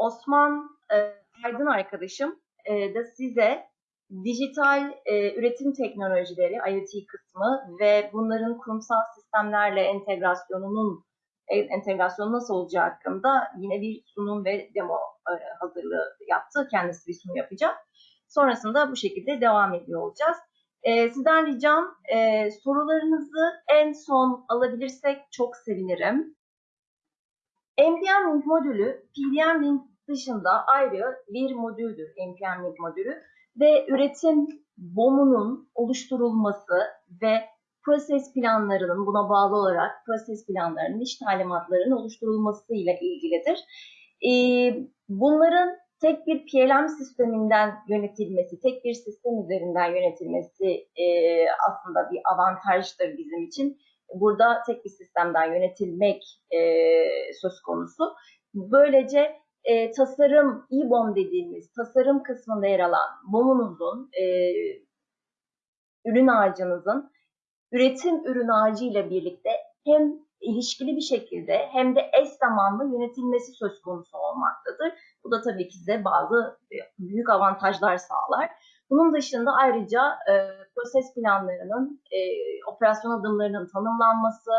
Osman e, Aydın arkadaşım e, da size dijital e, üretim teknolojileri, IoT kısmı ve bunların kurumsal sistemlerle entegrasyonunun e, entegrasyonu nasıl olacağı hakkında yine bir sunum ve demo e, hazırlığı yaptı. Kendisi bir sunum yapacak. Sonrasında bu şekilde devam ediyor olacağız. E, sizden ricam e, sorularınızı en son alabilirsek çok sevinirim. NPM Link modülü PDM Link dışında ayrı bir modüldür Link modülü ve üretim BOM'unun oluşturulması ve proses planlarının buna bağlı olarak proses planlarının, iş talimatlarının oluşturulması ile ilgilidir. Ee, bunların tek bir PLM sisteminden yönetilmesi, tek bir sistem üzerinden yönetilmesi e, aslında bir avantajdır bizim için. Burada tek bir sistemden yönetilmek e, söz konusu. Böylece e, tasarım, e-BOM dediğimiz tasarım kısmında yer alan BOM'unuzun, e, ürün ağacınızın üretim ürün ağacı ile birlikte hem ilişkili bir şekilde hem de eş zamanlı yönetilmesi söz konusu olmaktadır. Bu da tabii ki size bazı e, büyük avantajlar sağlar. Bunun dışında ayrıca e, proses planlarının, e, operasyon adımlarının tanımlanması,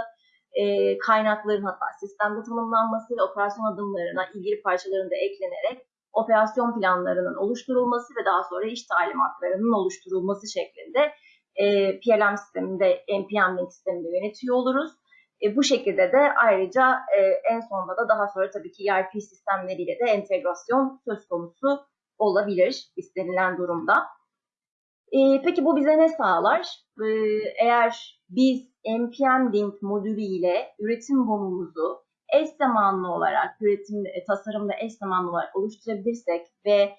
e, kaynakların hatta sistemde tanımlanması ve operasyon adımlarına ilgili parçaların da eklenerek operasyon planlarının oluşturulması ve daha sonra iş talimatlarının oluşturulması şeklinde e, PLM sisteminde, NPM sisteminde yönetiyor oluruz. E, bu şekilde de ayrıca e, en sonunda da daha sonra tabii ki ERP sistemleriyle de entegrasyon söz konusu olabilir istenilen durumda. E, peki bu bize ne sağlar? E, eğer biz NPM Link modülü ile üretim bomumuzu eş zamanlı olarak üretim e, tasarımda eş zamanlı olarak oluşturabilirsek ve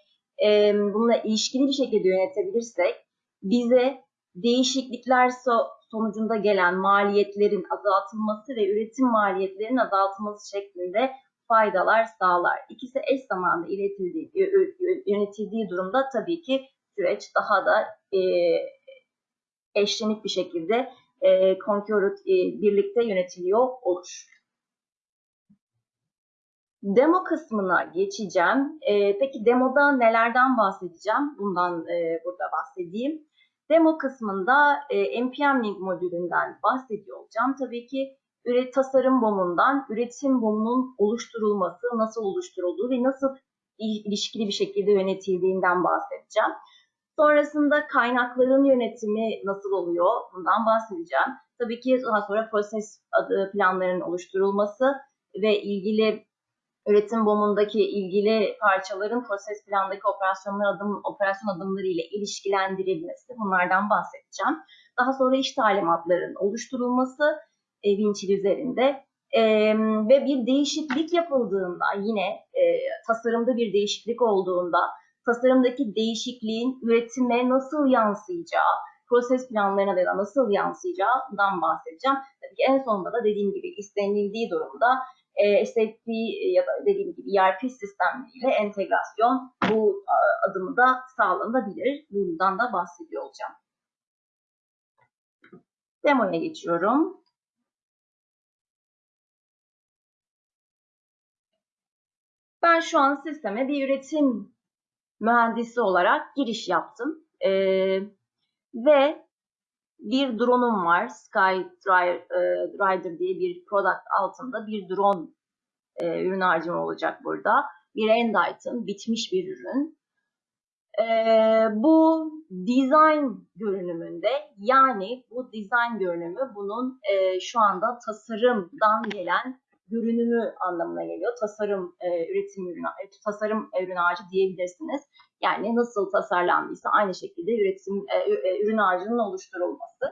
e, bununla ilişkili bir şekilde yönetebilirsek bize değişiklikler so sonucunda gelen maliyetlerin azaltılması ve üretim maliyetlerinin azaltılması şeklinde faydalar sağlar. İkisi eş zamanlı iletildiği, yönetildiği durumda tabii ki süreç daha da e, eşlenik bir şekilde e, e, birlikte yönetiliyor olur. Demo kısmına geçeceğim. E, peki demoda nelerden bahsedeceğim? Bundan e, burada bahsedeyim. Demo kısmında e, NPM Link modülünden bahsediyor olacağım. Tabii ki üret tasarım bomundan üretim bomunun oluşturulması, nasıl oluşturulduğu ve nasıl ilişkili bir şekilde yönetildiğinden bahsedeceğim. Sonrasında kaynakların yönetimi nasıl oluyor? Bundan bahsedeceğim. Tabii ki daha sonra proses planlarının oluşturulması ve ilgili üretim bomundaki ilgili parçaların proses plandaki operasyonlar adım, operasyon adımları ile ilişkilendirilmesi bunlardan bahsedeceğim. Daha sonra iş talimatlarının oluşturulması e, Winchill üzerinde e, ve bir değişiklik yapıldığında yine e, tasarımda bir değişiklik olduğunda tasarımdaki değişikliğin üretime nasıl yansıyacağı, proses planlarına da nasıl yansıyacağından bahsedeceğim. Tabii ki en sonunda da dediğim gibi istenildiği durumda e, SAP ya da dediğim gibi ERP sistemleriyle entegrasyon bu adımı da sağlanabilir. Bundan da bahsediyor olacağım. Demoya geçiyorum. Ben şu an sisteme bir üretim mühendisi olarak giriş yaptım. Ee, ve bir drone'um var. Sky Rider diye bir product altında bir drone e, ürün harcım olacak burada. Bir end item, bitmiş bir ürün. E, bu design görünümünde yani bu design görünümü bunun e, şu anda tasarımdan gelen görünümü anlamına geliyor. Tasarım e, üretim ürünü, e, tasarım ürün ağacı diyebilirsiniz. Yani nasıl tasarlandıysa aynı şekilde üretim e, e, ürün ağacının oluşturulması.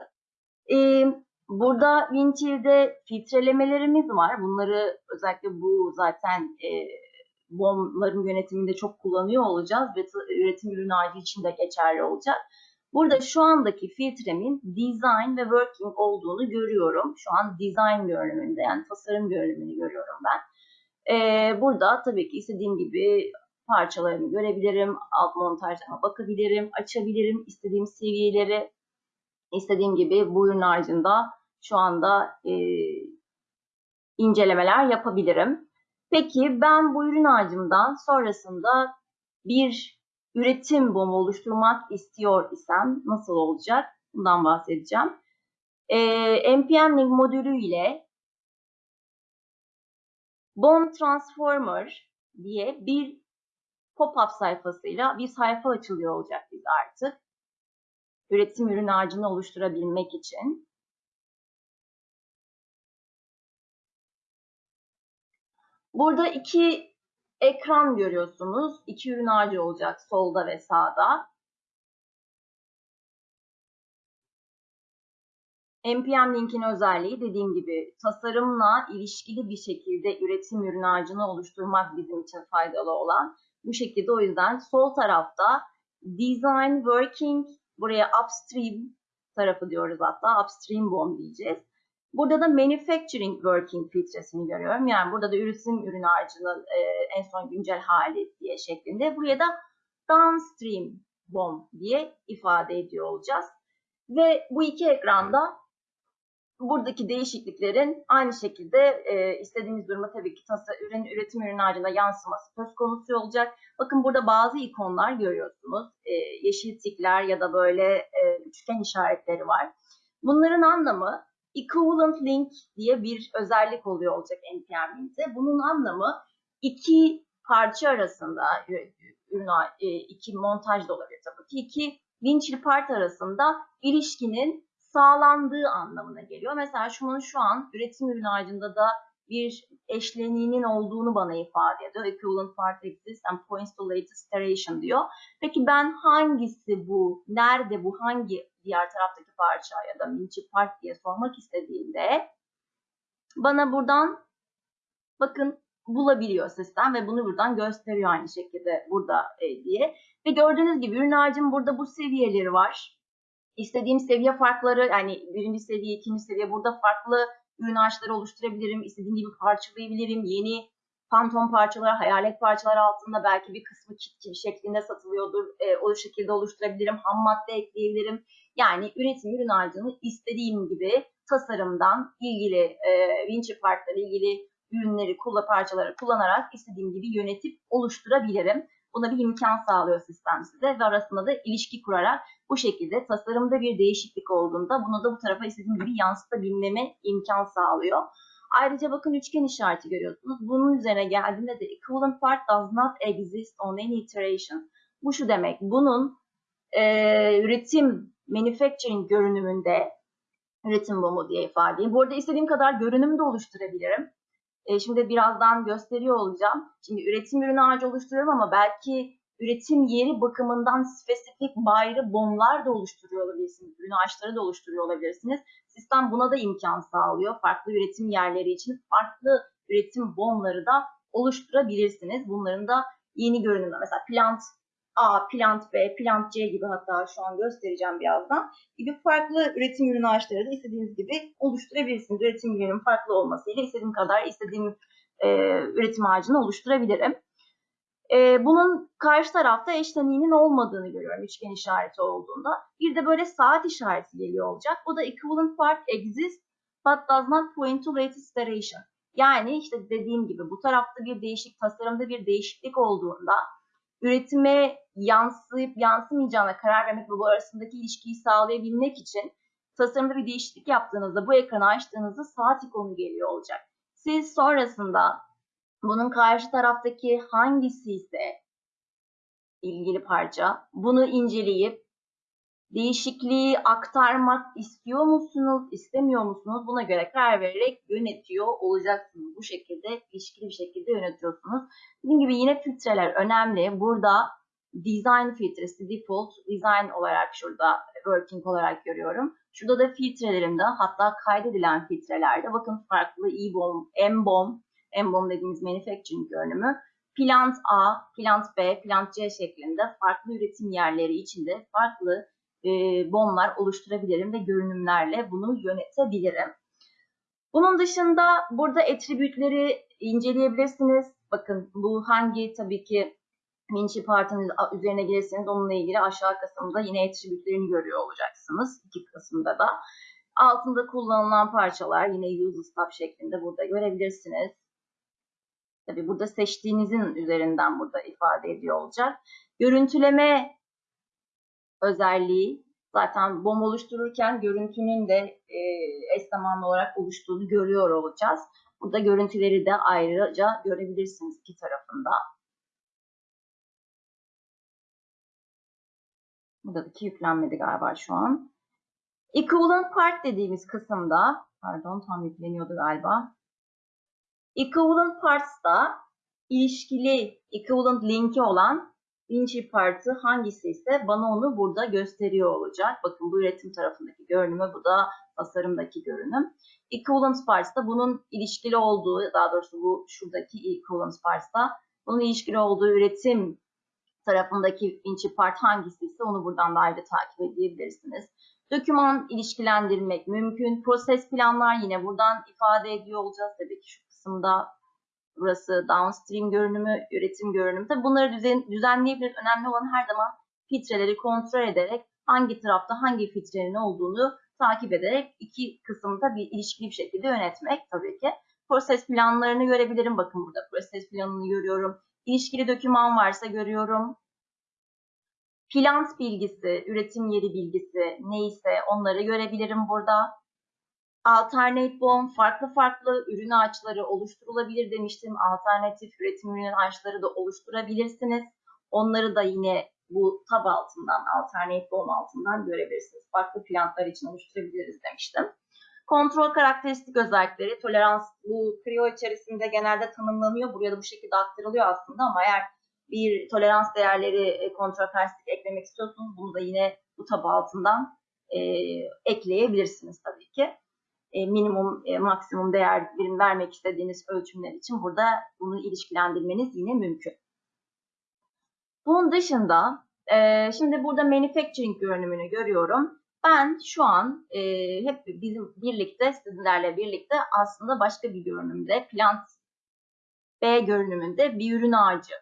E, burada Winchill'de filtrelemelerimiz var. Bunları özellikle bu zaten e, BOM'ların yönetiminde çok kullanıyor olacağız ve üretim ürün ağacı için de geçerli olacak. Burada şu andaki filtremin design ve working olduğunu görüyorum. Şu an design görünümünde yani tasarım görünümünü görüyorum ben. Ee, burada tabii ki istediğim gibi parçalarını görebilirim. Alt montajlarına bakabilirim. Açabilirim. istediğim seviyeleri istediğim gibi bu ürün haricinde şu anda e, incelemeler yapabilirim. Peki ben bu ürün ağacımdan sonrasında bir üretim bomu oluşturmak istiyor isem nasıl olacak? Bundan bahsedeceğim. Ee, npm link modülü ile bomb transformer diye bir pop-up sayfasıyla bir sayfa açılıyor olacak biz artık. Üretim ürün ağacını oluşturabilmek için. Burada iki ekran görüyorsunuz. İki ürün ağacı olacak solda ve sağda. NPM linkin özelliği dediğim gibi tasarımla ilişkili bir şekilde üretim ürün ağacını oluşturmak bizim için faydalı olan. Bu şekilde o yüzden sol tarafta Design Working, buraya Upstream tarafı diyoruz hatta, Upstream BOM diyeceğiz. Burada da Manufacturing Working filtresini görüyorum. Yani burada da üretim ürün ağacının e, en son güncel hali diye şeklinde. Buraya da Downstream BOM diye ifade ediyor olacağız. Ve bu iki ekranda buradaki değişikliklerin aynı şekilde e, istediğimiz duruma tabii ki tasa, ürün, üretim ürün ağacına yansıması söz konusu olacak. Bakın burada bazı ikonlar görüyorsunuz. E, yeşil tikler ya da böyle e, üçgen işaretleri var. Bunların anlamı equivalent link diye bir özellik oluyor olacak NPM link'te. Bunun anlamı iki parça arasında ürün e, iki montaj da olabilir tabii ki iki winchli part arasında ilişkinin sağlandığı anlamına geliyor. Mesela şunun şu an üretim ürün ağacında da bir eşleniğinin olduğunu bana ifade ediyor. Equivalent part exists and points to latest iteration diyor. Peki ben hangisi bu, nerede bu, hangi diğer taraftaki parça ya da minçi part diye sormak istediğimde bana buradan bakın bulabiliyor sistem ve bunu buradan gösteriyor aynı şekilde burada e, diye. Ve gördüğünüz gibi ürün ağacın burada bu seviyeleri var. İstediğim seviye farkları yani birinci seviye, ikinci seviye burada farklı ürün ağaçları oluşturabilirim. İstediğim gibi parçalayabilirim. Yeni fantom parçalar, hayalet parçalar altında belki bir kısmı kit gibi şeklinde satılıyordur. E, o şekilde oluşturabilirim. Ham madde ekleyebilirim. Yani üretim ürün ağacını istediğim gibi tasarımdan ilgili e, vinci partları ilgili ürünleri, kulla parçaları kullanarak istediğim gibi yönetip oluşturabilirim. Buna bir imkan sağlıyor sistem size ve arasında da ilişki kurarak bu şekilde tasarımda bir değişiklik olduğunda bunu da bu tarafa istediğim gibi yansıtabilmeme imkan sağlıyor. Ayrıca bakın üçgen işareti görüyorsunuz. Bunun üzerine geldiğinde de equivalent part does not exist on any iteration. Bu şu demek. Bunun e, üretim, manufacturing görünümünde üretim bomu diye ifade edeyim. Bu arada istediğim kadar görünüm de oluşturabilirim. E, şimdi birazdan gösteriyor olacağım. Şimdi üretim ürünü ağacı oluşturuyorum ama belki üretim yeri bakımından spesifik bayrı bomlar da oluşturuyor olabilirsiniz. Ürün ağaçları da oluşturuyor olabilirsiniz. Sistem buna da imkan sağlıyor. Farklı üretim yerleri için farklı üretim bomları da oluşturabilirsiniz. Bunların da yeni görünümü. Mesela plant A, plant B, plant C gibi hatta şu an göstereceğim birazdan gibi farklı üretim ürün ağaçları da istediğiniz gibi oluşturabilirsiniz. Üretim ürünün farklı olmasıyla istediğim kadar istediğim e, üretim ağacını oluşturabilirim. E, bunun karşı tarafta eşleniğinin olmadığını görüyorum üçgen işareti olduğunda. Bir de böyle saat işareti geliyor olacak. Bu da equivalent part exists but does not point to latest iteration. Yani işte dediğim gibi bu tarafta bir değişik tasarımda bir değişiklik olduğunda üretime yansıyıp yansımayacağına karar vermek ve bu arasındaki ilişkiyi sağlayabilmek için tasarımda bir değişiklik yaptığınızda bu ekranı açtığınızda saat ikonu geliyor olacak. Siz sonrasında bunun karşı taraftaki hangisi ise ilgili parça bunu inceleyip değişikliği aktarmak istiyor musunuz, istemiyor musunuz? Buna göre karar vererek yönetiyor olacaksınız. Bu şekilde ilişkili bir şekilde yönetiyorsunuz. Dediğim gibi yine filtreler önemli. Burada design filtresi default design olarak şurada working olarak görüyorum. Şurada da filtrelerimde hatta kaydedilen filtrelerde bakın farklı E-bomb, M-bomb, M-bomb dediğimiz manufacturing görünümü plant A, plant B, plant C şeklinde farklı üretim yerleri içinde farklı e, bomlar oluşturabilirim ve görünümlerle bunu yönetebilirim. Bunun dışında burada attribütleri inceleyebilirsiniz. Bakın bu hangi tabii ki Vinci partinin üzerine gelirseniz onunla ilgili aşağı kısımda yine attribütlerini görüyor olacaksınız. iki kısımda da. Altında kullanılan parçalar yine use stop şeklinde burada görebilirsiniz. Tabii burada seçtiğinizin üzerinden burada ifade ediyor olacak. Görüntüleme özelliği zaten BOM oluştururken görüntünün de e, eş zamanlı olarak oluştuğunu görüyor olacağız. Burada görüntüleri de ayrıca görebilirsiniz iki tarafında. Buradaki yüklenmedi galiba şu an. Equivalent part dediğimiz kısımda, pardon tam yükleniyordu galiba. Equivalent parts'ta ilişkili equivalent linki olan Vinci partı hangisi ise bana onu burada gösteriyor olacak. Bakın bu üretim tarafındaki görünümü, bu da tasarımdaki görünüm. Equivalent parts'ta bunun ilişkili olduğu, daha doğrusu bu şuradaki equivalent parts'ta bunun ilişkili olduğu üretim tarafındaki Vinci part hangisi ise onu buradan da ayrı takip edebilirsiniz. Doküman ilişkilendirmek mümkün. Proses planlar yine buradan ifade ediyor olacağız. Tabii ki şu kısımda burası downstream görünümü, üretim görünümü. Tabii bunları düzen, düzenleyebiliriz. Önemli olan her zaman filtreleri kontrol ederek hangi tarafta hangi filtrenin olduğunu takip ederek iki kısımda bir ilişkili bir şekilde yönetmek tabii ki. Proses planlarını görebilirim. Bakın burada proses planını görüyorum. İlişkili doküman varsa görüyorum. Plant bilgisi, üretim yeri bilgisi neyse onları görebilirim burada. Alternate BOM, farklı farklı ürün ağaçları oluşturulabilir demiştim. Alternatif üretim ürün ağaçları da oluşturabilirsiniz. Onları da yine bu tab altından, Alternate BOM altından görebilirsiniz. Farklı plantlar için oluşturabiliriz demiştim. Kontrol karakteristik özellikleri, tolerans bu Creo içerisinde genelde tanımlanıyor. Buraya da bu şekilde aktarılıyor aslında ama eğer bir tolerans değerleri e, kontrol karakteristik eklemek istiyorsanız bunu da yine bu tab altından e, ekleyebilirsiniz tabii ki. E, minimum, e, maksimum değer birim vermek istediğiniz ölçümler için burada bunu ilişkilendirmeniz yine mümkün. Bunun dışında e, şimdi burada manufacturing görünümünü görüyorum. Ben şu an e, hep bizim birlikte sizlerle birlikte aslında başka bir görünümde plant B görünümünde bir ürün ağacı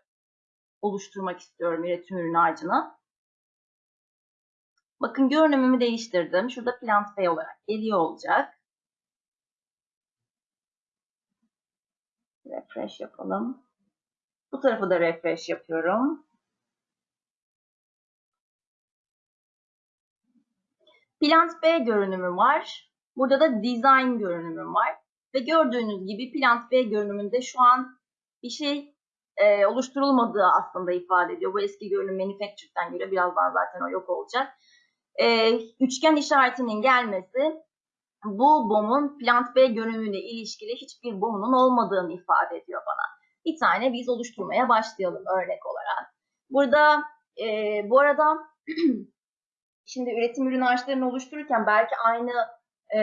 oluşturmak istiyorum üretim ürün ağacını. Bakın görünümümü değiştirdim. Şurada plant B olarak geliyor olacak. Refresh yapalım. Bu tarafı da refresh yapıyorum. Plant B görünümü var. Burada da design görünümü var. Ve gördüğünüz gibi Plant B görünümünde şu an bir şey e, oluşturulmadığı aslında ifade ediyor. Bu eski görünüm manufactured'den göre birazdan zaten o yok olacak. E, üçgen işaretinin gelmesi bu BOM'un Plant B görünümüne ilişkili hiçbir BOM'un olmadığını ifade ediyor bana. Bir tane biz oluşturmaya başlayalım örnek olarak. Burada e, bu arada şimdi üretim ürün ağaçlarını oluştururken belki aynı e,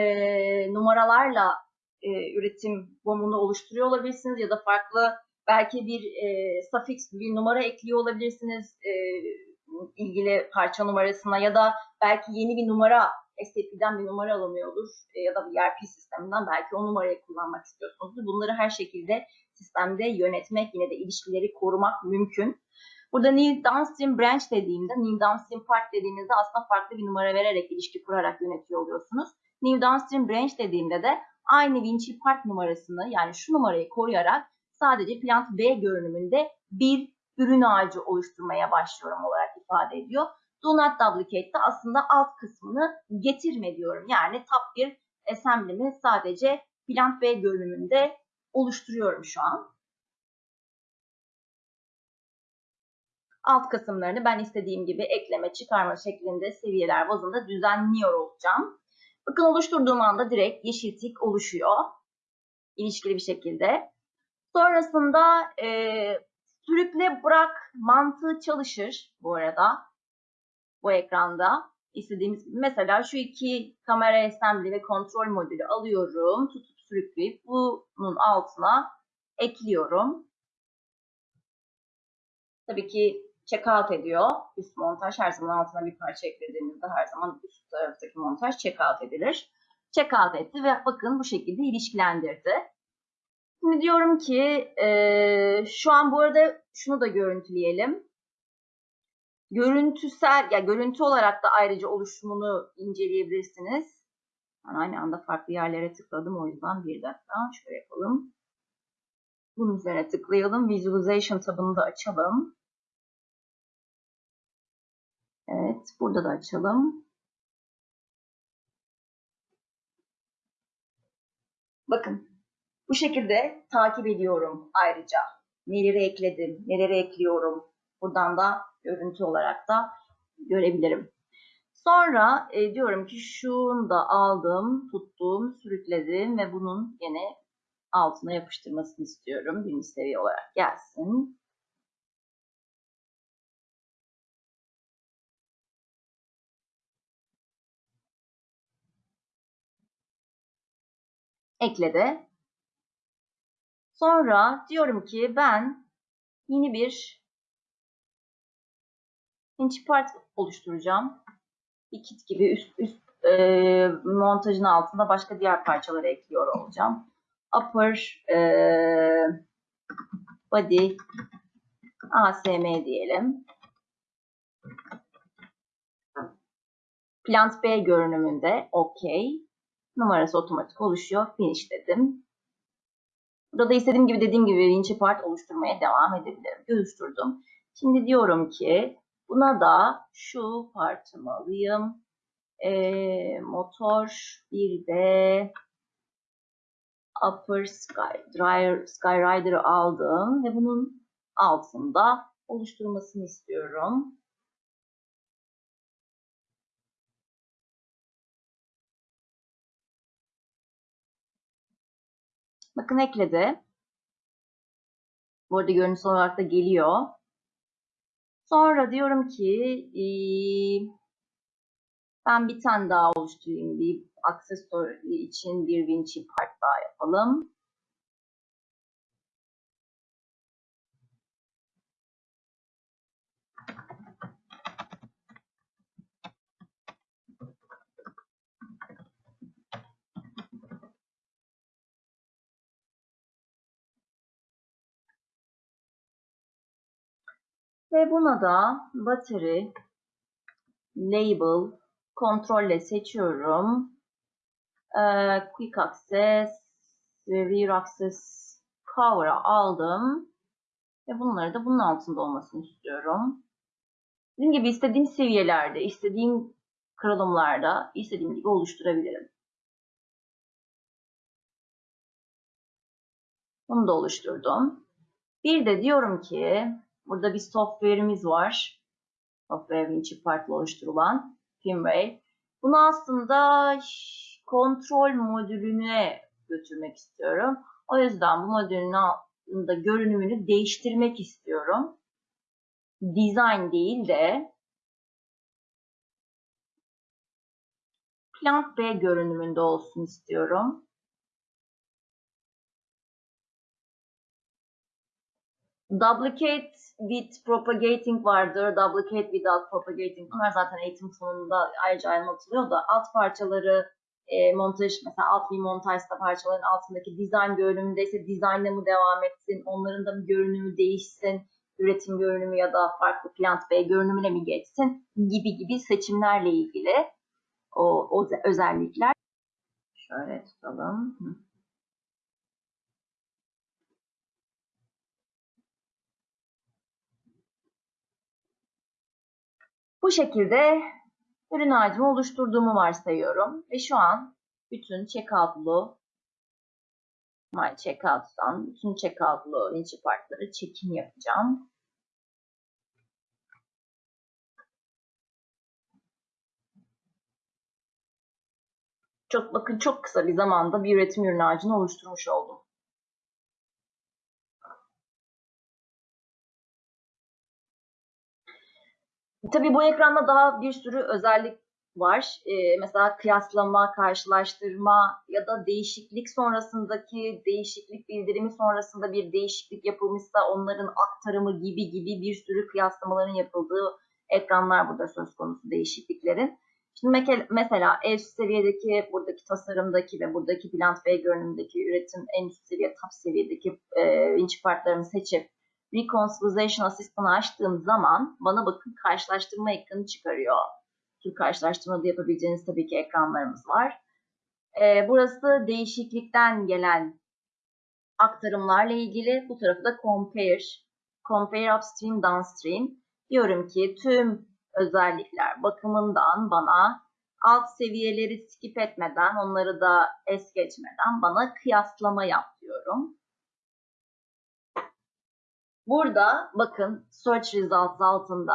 numaralarla e, üretim BOM'unu oluşturuyor olabilirsiniz ya da farklı belki bir e, suffix bir numara ekliyor olabilirsiniz e, ilgili parça numarasına ya da belki yeni bir numara SAP'den bir numara alınıyordur e, ya da bir ERP sisteminden belki o numarayı kullanmak istiyorsunuz. Bunları her şekilde sistemde yönetmek yine de ilişkileri korumak mümkün. Burada new downstream branch dediğimde, new downstream part dediğinizde aslında farklı bir numara vererek ilişki kurarak yönetiyor oluyorsunuz. New downstream branch dediğimde de aynı Vinci part numarasını yani şu numarayı koruyarak sadece plant B görünümünde bir ürün ağacı oluşturmaya başlıyorum olarak ifade ediyor. Do not duplicate de aslında alt kısmını getirme diyorum. Yani tab bir assembly'mi sadece plant B görünümünde oluşturuyorum şu an. Alt kısımlarını ben istediğim gibi ekleme, çıkarma şeklinde seviyeler bazında düzenliyor olacağım. Bakın oluşturduğum anda direkt yeşil tik oluşuyor. İlişkili bir şekilde. Sonrasında e, sürükle bırak mantığı çalışır bu arada. Bu ekranda istediğimiz. Mesela şu iki kamera assembly ve kontrol modülü alıyorum. Tutup sürükleyip bunun altına ekliyorum. Tabii ki checkout ediyor. Üst montaj her zaman altına bir parça eklediğinizde her zaman üst taraftaki montaj checkout edilir. Checkout etti ve bakın bu şekilde ilişkilendirdi. Şimdi diyorum ki e, şu an bu arada şunu da görüntüleyelim. Görüntüsel, ya görüntü olarak da ayrıca oluşumunu inceleyebilirsiniz. Ben aynı anda farklı yerlere tıkladım o yüzden bir dakika şöyle yapalım. Bunun üzerine tıklayalım. Visualization tabını da açalım. Evet, burada da açalım. Bakın, bu şekilde takip ediyorum ayrıca. Neleri ekledim, neleri ekliyorum. Buradan da görüntü olarak da görebilirim. Sonra e, diyorum ki şunu da aldım, tuttum, sürükledim ve bunun yine altına yapıştırmasını istiyorum. Birinci seviye olarak gelsin. Ekledi. Sonra diyorum ki ben yeni bir inch part oluşturacağım. Bir kit gibi üst üst e, montajın altında başka diğer parçaları ekliyor olacağım. Upper e, body ASM diyelim. Plant B görünümünde OK. Numarası otomatik oluşuyor. Finish dedim. Burada da istediğim gibi dediğim gibi winch part oluşturmaya devam edebilirim. Oluşturdum. Şimdi diyorum ki buna da şu partımı alayım. Ee, motor bir de Upper Sky, Dryer, Skyrider'ı aldım ve bunun altında oluşturmasını istiyorum. Bakın ekledi. Bu arada görüntüsü olarak da geliyor. Sonra diyorum ki ben bir tane daha oluşturayım. Bir aksesuar için bir Vinci part daha yapalım. Ve buna da battery label kontrolle seçiyorum. Ee, quick access ve rear access power'ı aldım. Ve bunları da bunun altında olmasını istiyorum. Dediğim gibi istediğim seviyelerde, istediğim kırılımlarda istediğim gibi oluşturabilirim. Bunu da oluşturdum. Bir de diyorum ki burada bir software'imiz var. Software Vinci Part'la oluşturulan firmware. Bunu aslında kontrol modülüne götürmek istiyorum. O yüzden bu modülün altında görünümünü değiştirmek istiyorum. Design değil de Plant B görünümünde olsun istiyorum. Duplicate with propagating vardır. Duplicate without propagating. Bunlar zaten eğitim sonunda ayrıca anlatılıyor da alt parçaları e, montaj mesela alt bir montajda parçaların altındaki dizayn görünümünde ise dizaynla mı devam etsin, onların da mı görünümü değişsin, üretim görünümü ya da farklı plant B görünümüne mi geçsin gibi gibi seçimlerle ilgili o, o özellikler. Şöyle tutalım. Bu şekilde ürün ağacımı oluşturduğumu varsayıyorum. Ve şu an bütün checkout'lu My Checkout'tan bütün checkout'lu linçi partları check-in yapacağım. Çok bakın çok kısa bir zamanda bir üretim ürün ağacını oluşturmuş oldum. Tabii bu ekranda daha bir sürü özellik var. Ee, mesela kıyaslama, karşılaştırma ya da değişiklik sonrasındaki değişiklik bildirimi sonrasında bir değişiklik yapılmışsa onların aktarımı gibi gibi bir sürü kıyaslamaların yapıldığı ekranlar burada söz konusu değişikliklerin. Şimdi mesela en üst seviyedeki buradaki tasarımdaki ve buradaki Plant B görünümdeki üretim en üst seviye top seviyedeki e, vinç partlarını seçip Reconciliation Asistan'ı açtığım zaman bana bakın karşılaştırma ekranı çıkarıyor. Tür karşılaştırmada yapabileceğiniz tabii ki ekranlarımız var. Ee, burası değişiklikten gelen aktarımlarla ilgili. Bu tarafı da compare. Compare upstream, downstream. Diyorum ki tüm özellikler bakımından bana alt seviyeleri skip etmeden, onları da es geçmeden bana kıyaslama yap diyorum. Burada bakın search results altında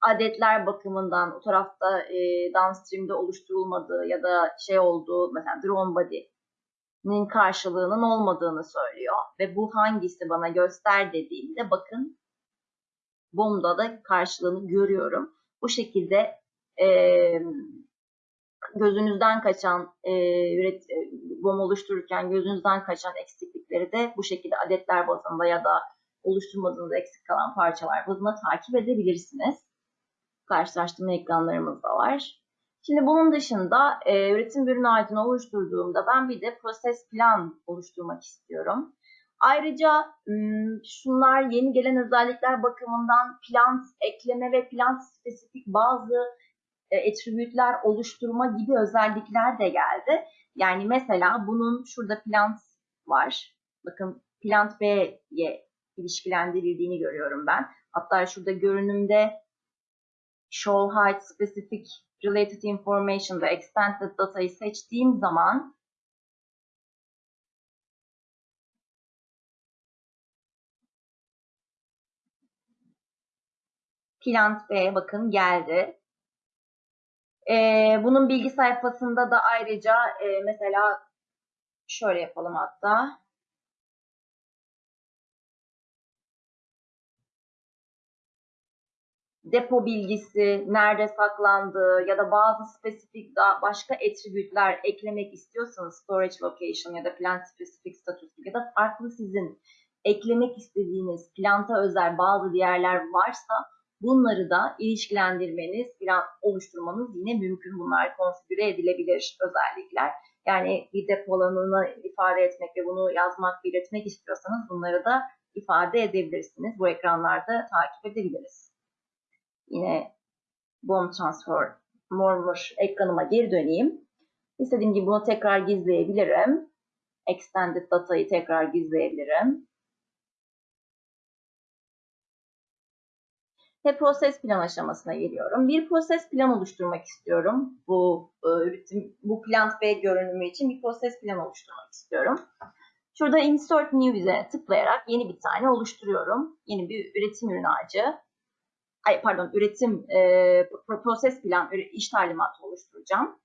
adetler bakımından o tarafta e, downstream'de oluşturulmadığı ya da şey olduğu mesela drone body'nin karşılığının olmadığını söylüyor. Ve bu hangisi bana göster dediğimde bakın BOM'da da karşılığını görüyorum. Bu şekilde e, gözünüzden kaçan e, üret, e, BOM oluştururken gözünüzden kaçan eksiklikleri de bu şekilde adetler bazında ya da oluşturmadığınız eksik kalan parçalar bazında takip edebilirsiniz. Karşılaştırma ekranlarımız da var. Şimdi bunun dışında e, üretim ürün ağacını oluşturduğumda ben bir de proses plan oluşturmak istiyorum. Ayrıca şunlar yeni gelen özellikler bakımından plant ekleme ve plant spesifik bazı e, attribütler oluşturma gibi özellikler de geldi. Yani mesela bunun şurada plant var. Bakın plant B'ye ilişkilendirildiğini görüyorum ben. Hatta şurada görünümde show height specific related information ve extended data'yı seçtiğim zaman Plant B bakın geldi. Ee, bunun bilgi sayfasında da ayrıca e, mesela şöyle yapalım hatta. Depo bilgisi, nerede saklandığı ya da bazı spesifik daha başka attribütler eklemek istiyorsanız storage location ya da plant specific status ya da farklı sizin eklemek istediğiniz planta özel bazı değerler varsa bunları da ilişkilendirmeniz, plan oluşturmanız yine mümkün. Bunlar konfigüre edilebilir özellikler. Yani bir depo alanını ifade etmek ve bunu yazmak, belirtmek istiyorsanız bunları da ifade edebilirsiniz. Bu ekranlarda takip edebiliriz. Yine BOM Transfer Mormur ekranıma geri döneyim. İstediğim gibi bunu tekrar gizleyebilirim. Extended Data'yı tekrar gizleyebilirim. Ve proses plan aşamasına geliyorum. Bir proses plan oluşturmak istiyorum. Bu e, üretim, bu plant B görünümü için bir proses plan oluşturmak istiyorum. Şurada Insert New üzerine tıklayarak yeni bir tane oluşturuyorum. Yeni bir üretim ürün ağacı ay pardon üretim e, proses plan iş talimatı oluşturacağım.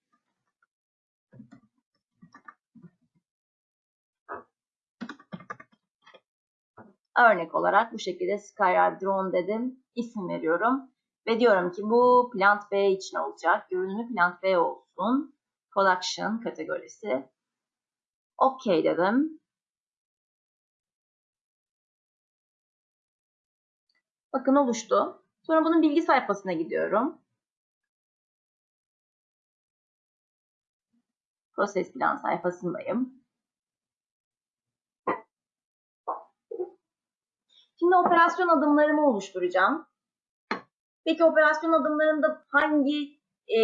Örnek olarak bu şekilde Skyride Drone dedim. isim veriyorum. Ve diyorum ki bu Plant B için olacak. Görünümü Plant B olsun. Production kategorisi. OK dedim. Bakın oluştu. Sonra bunun bilgi sayfasına gidiyorum. Proses plan sayfasındayım. Şimdi operasyon adımlarımı oluşturacağım. Peki operasyon adımlarında hangi e,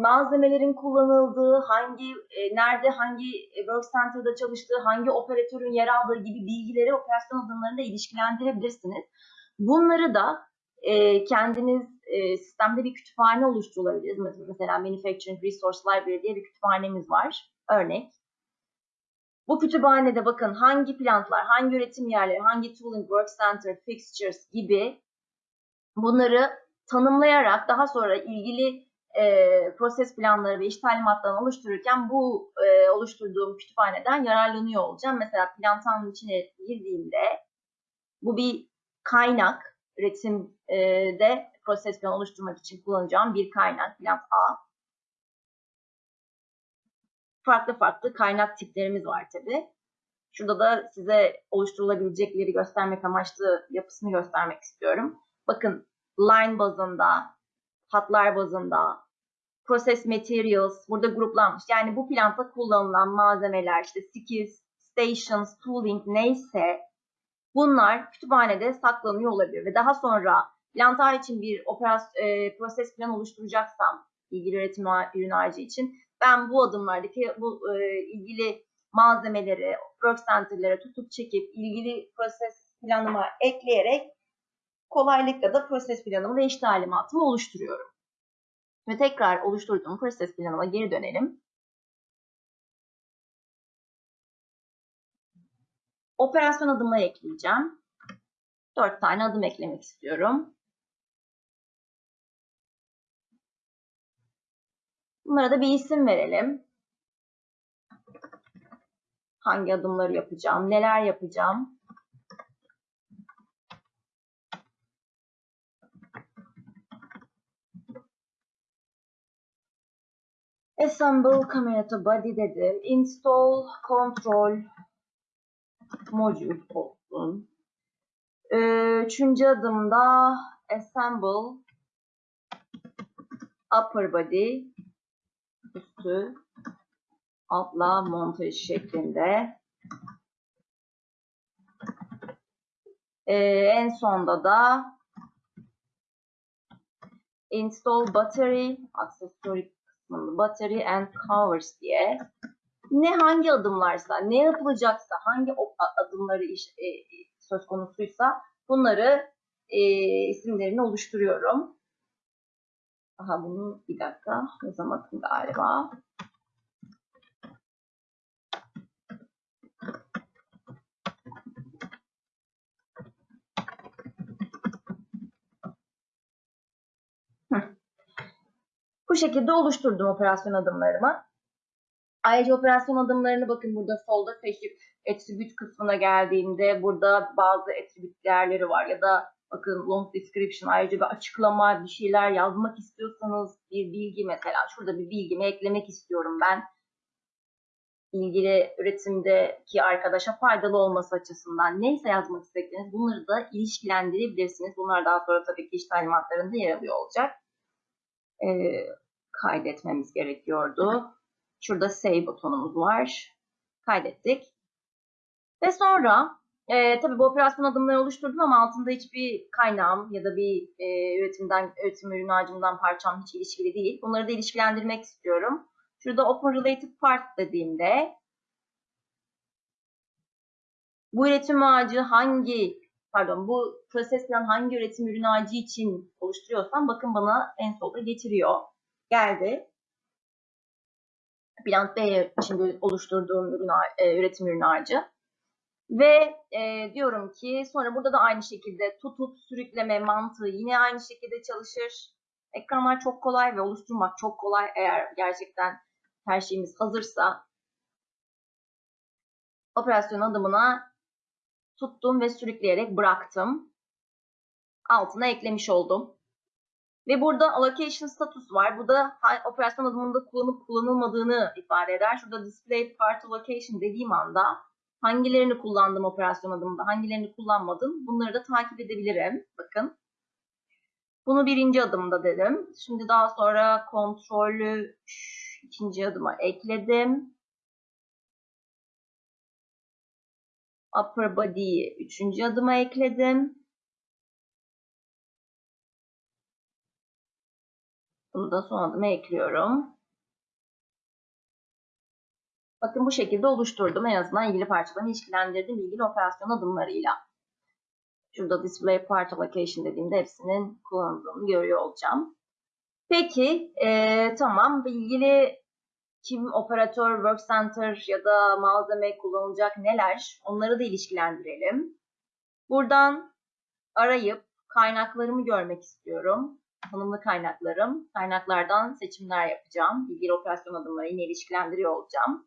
malzemelerin kullanıldığı, hangi e, nerede hangi work center'da çalıştığı, hangi operatörün yer aldığı gibi bilgileri operasyon adımlarında ilişkilendirebilirsiniz. Bunları da e, kendiniz e, sistemde bir kütüphane oluşturabiliriz. Mesela Manufacturing Resource Library diye bir kütüphanemiz var. Örnek. Bu kütüphanede bakın hangi plantlar, hangi üretim yerleri, hangi tooling, work center, fixtures gibi bunları tanımlayarak daha sonra ilgili e, proses planları ve iş talimatlarını oluştururken bu e, oluşturduğum kütüphaneden yararlanıyor olacağım. Mesela plantanın içine girdiğimde bu bir kaynak üretimde proses plan oluşturmak için kullanacağım bir kaynak plant A. Farklı farklı kaynak tiplerimiz var tabi. Şurada da size oluşturulabilecekleri göstermek amaçlı yapısını göstermek istiyorum. Bakın line bazında, hatlar bazında, process materials burada gruplanmış. Yani bu plantta kullanılan malzemeler işte skills, stations, tooling neyse Bunlar kütüphanede saklanıyor olabilir ve daha sonra plantar için bir operasyon, e, proses plan oluşturacaksam ilgili üretim ürün ağacı için ben bu adımlardaki bu e, ilgili malzemeleri, work center'lara tutup çekip ilgili proses planıma ekleyerek kolaylıkla da proses planımı ve iş talimatımı oluşturuyorum. Ve tekrar oluşturduğum proses planıma geri dönelim. Operasyon adımı ekleyeceğim. 4 tane adım eklemek istiyorum. Bunlara da bir isim verelim. Hangi adımları yapacağım, neler yapacağım. Assemble camera to body dedim. Install control modül olsun. Ee, Üçüncü adımda assemble upper body üstü altla montaj şeklinde. Ee, en sonda da install battery aksesuar kısmında battery and covers diye ne hangi adımlarsa, ne yapılacaksa, hangi adımları iş, e, söz konusuysa bunları e, isimlerini oluşturuyorum. Aha bunu bir dakika yazamadım galiba. Bu şekilde oluşturdum operasyon adımlarımı. Ayrıca operasyon adımlarını bakın burada solda seçip attribute kısmına geldiğimde burada bazı attribute değerleri var ya da bakın long description ayrıca bir açıklama bir şeyler yazmak istiyorsanız bir bilgi mesela şurada bir bilgimi eklemek istiyorum ben ilgili üretimdeki arkadaşa faydalı olması açısından neyse yazmak istediğiniz bunları da ilişkilendirebilirsiniz. Bunlar daha sonra tabii ki iş talimatlarında yer alıyor olacak. Ee, kaydetmemiz gerekiyordu. Şurada save butonumuz var. Kaydettik. Ve sonra e, tabii bu operasyon adımları oluşturdum ama altında hiçbir kaynağım ya da bir e, üretimden üretim ürün ağacımdan parçam hiç ilişkili değil. Bunları da ilişkilendirmek istiyorum. Şurada Open Related Part dediğimde bu üretim ağacı hangi pardon bu proses plan hangi üretim ürün ağacı için oluşturuyorsam bakın bana en solda getiriyor. Geldi. Plant B için oluşturduğum ürün, e, üretim ürün ağacı. Ve e, diyorum ki sonra burada da aynı şekilde tutup sürükleme mantığı yine aynı şekilde çalışır. Ekranlar çok kolay ve oluşturmak çok kolay eğer gerçekten her şeyimiz hazırsa. Operasyon adımına tuttum ve sürükleyerek bıraktım. Altına eklemiş oldum. Ve burada allocation status var. Bu da operasyon adımında kullanıp kullanılmadığını ifade eder. Şurada display part allocation dediğim anda hangilerini kullandım operasyon adımında, hangilerini kullanmadım bunları da takip edebilirim. Bakın. Bunu birinci adımda dedim. Şimdi daha sonra kontrolü ikinci adıma ekledim. Upper body'yi üçüncü adıma ekledim. Bunu da son adıma ekliyorum. Bakın bu şekilde oluşturdum. En azından ilgili parçalarını ilişkilendirdim ilgili operasyon adımlarıyla. Şurada display part allocation dediğimde hepsinin kullanıldığını görüyor olacağım. Peki e, tamam ilgili kim operatör, work center ya da malzeme kullanılacak neler onları da ilişkilendirelim. Buradan arayıp kaynaklarımı görmek istiyorum tanımlı kaynaklarım. Kaynaklardan seçimler yapacağım. İlgili operasyon adımları yine ilişkilendiriyor olacağım.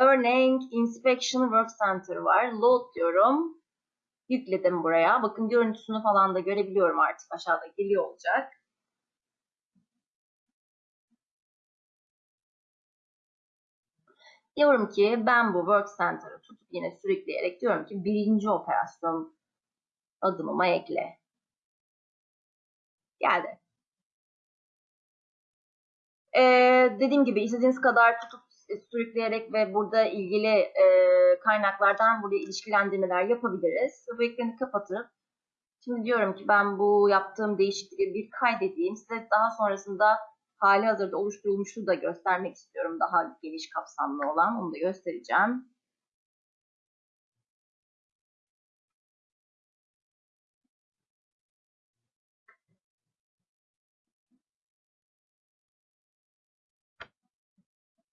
Örneğin Inspection Work Center var. Load diyorum. Yükledim buraya. Bakın görüntüsünü falan da görebiliyorum artık. Aşağıda geliyor olacak. Diyorum ki ben bu Work Center'ı tutup yine sürükleyerek diyorum ki birinci operasyon adımıma ekle geldi. Ee, dediğim gibi istediğiniz kadar tutup sürükleyerek ve burada ilgili e, kaynaklardan buraya ilişkilendirmeler yapabiliriz. Bu ekranı kapatıp şimdi diyorum ki ben bu yaptığım değişiklikleri bir kaydedeyim. Size daha sonrasında hali hazırda oluşturulmuşu da göstermek istiyorum. Daha geniş kapsamlı olan. Onu da göstereceğim.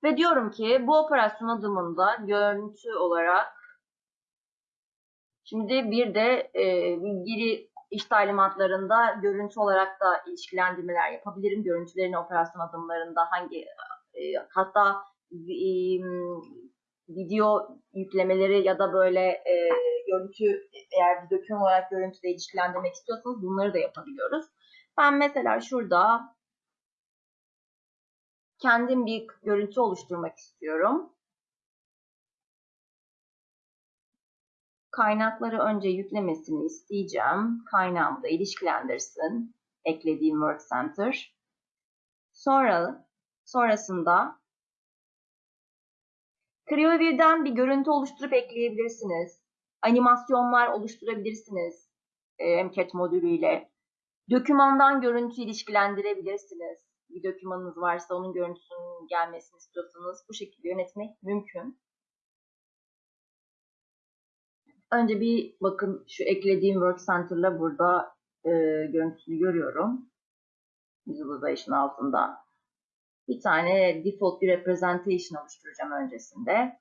Ve diyorum ki bu operasyon adımında görüntü olarak şimdi bir de e, ilgili iş talimatlarında görüntü olarak da ilişkilendirmeler yapabilirim. Görüntülerin operasyon adımlarında hangi e, hatta e, video yüklemeleri ya da böyle e, görüntü eğer bir döküm olarak görüntüde ilişkilendirmek istiyorsanız bunları da yapabiliyoruz. Ben mesela şurada kendim bir görüntü oluşturmak istiyorum. Kaynakları önce yüklemesini isteyeceğim. Kaynağımı da ilişkilendirsin. Eklediğim Work Center. Sonra sonrasında CreoView'den bir görüntü oluşturup ekleyebilirsiniz. Animasyonlar oluşturabilirsiniz e, MCAT modülüyle. Dokümandan görüntü ilişkilendirebilirsiniz bir dokümanınız varsa onun görüntüsünün gelmesini istiyorsanız bu şekilde yönetmek mümkün. Önce bir bakın şu eklediğim Work Center'la burada e, görüntüsünü görüyorum. Visualization altında. Bir tane default bir representation oluşturacağım öncesinde.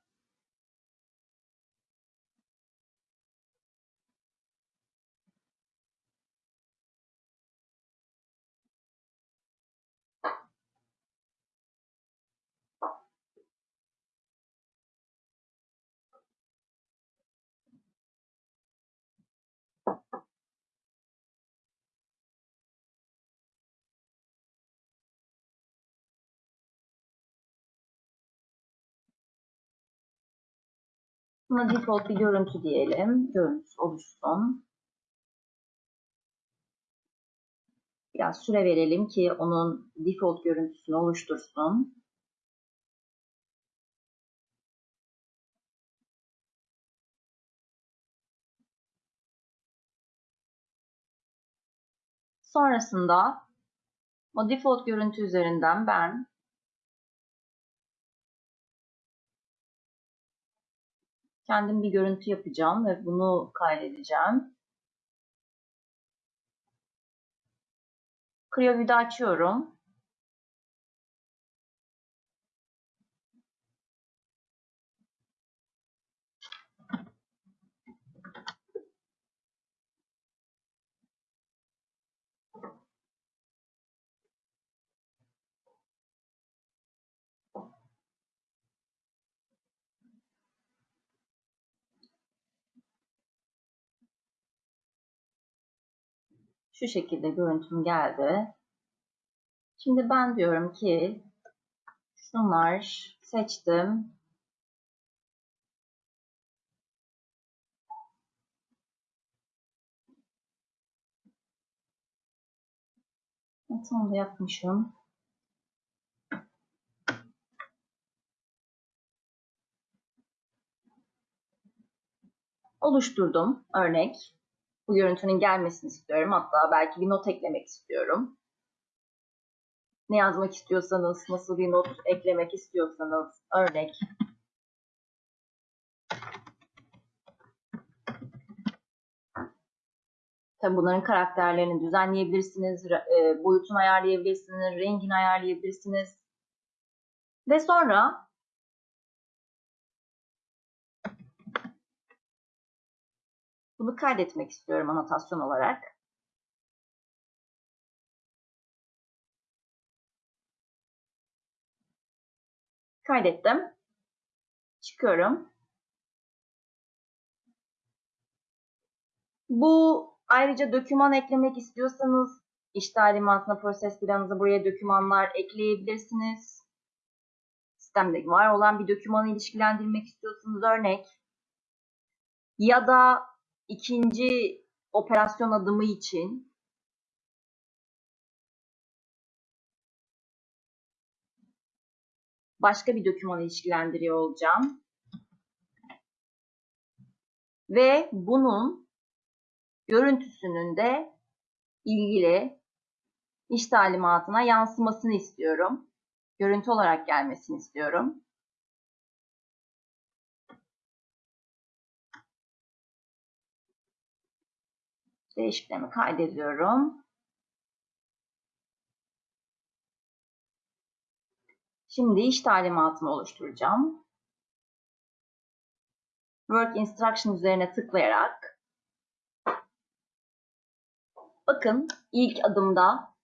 Buna default bir görüntü diyelim. Görüntü oluşsun. Biraz süre verelim ki onun default görüntüsünü oluştursun. Sonrasında o default görüntü üzerinden ben kendim bir görüntü yapacağım ve bunu kaydedeceğim. CreoView'da açıyorum. Şu şekilde görüntüm geldi. Şimdi ben diyorum ki şunlar seçtim. Onu da yapmışım. Oluşturdum örnek bu görüntünün gelmesini istiyorum. Hatta belki bir not eklemek istiyorum. Ne yazmak istiyorsanız, nasıl bir not eklemek istiyorsanız örnek. Tabii bunların karakterlerini düzenleyebilirsiniz, e, boyutunu ayarlayabilirsiniz, rengini ayarlayabilirsiniz. Ve sonra Bunu kaydetmek istiyorum anotasyon olarak. Kaydettim. Çıkıyorum. Bu ayrıca doküman eklemek istiyorsanız iş talimatına, proses planınıza buraya dokümanlar ekleyebilirsiniz. Sistemde var olan bir dokümanı ilişkilendirmek istiyorsanız örnek ya da ikinci operasyon adımı için başka bir doküman ilişkilendiriyor olacağım. Ve bunun görüntüsünün de ilgili iş talimatına yansımasını istiyorum. Görüntü olarak gelmesini istiyorum. Değişikliğimi kaydediyorum. Şimdi iş talimatımı oluşturacağım. Work Instruction üzerine tıklayarak bakın ilk adımda,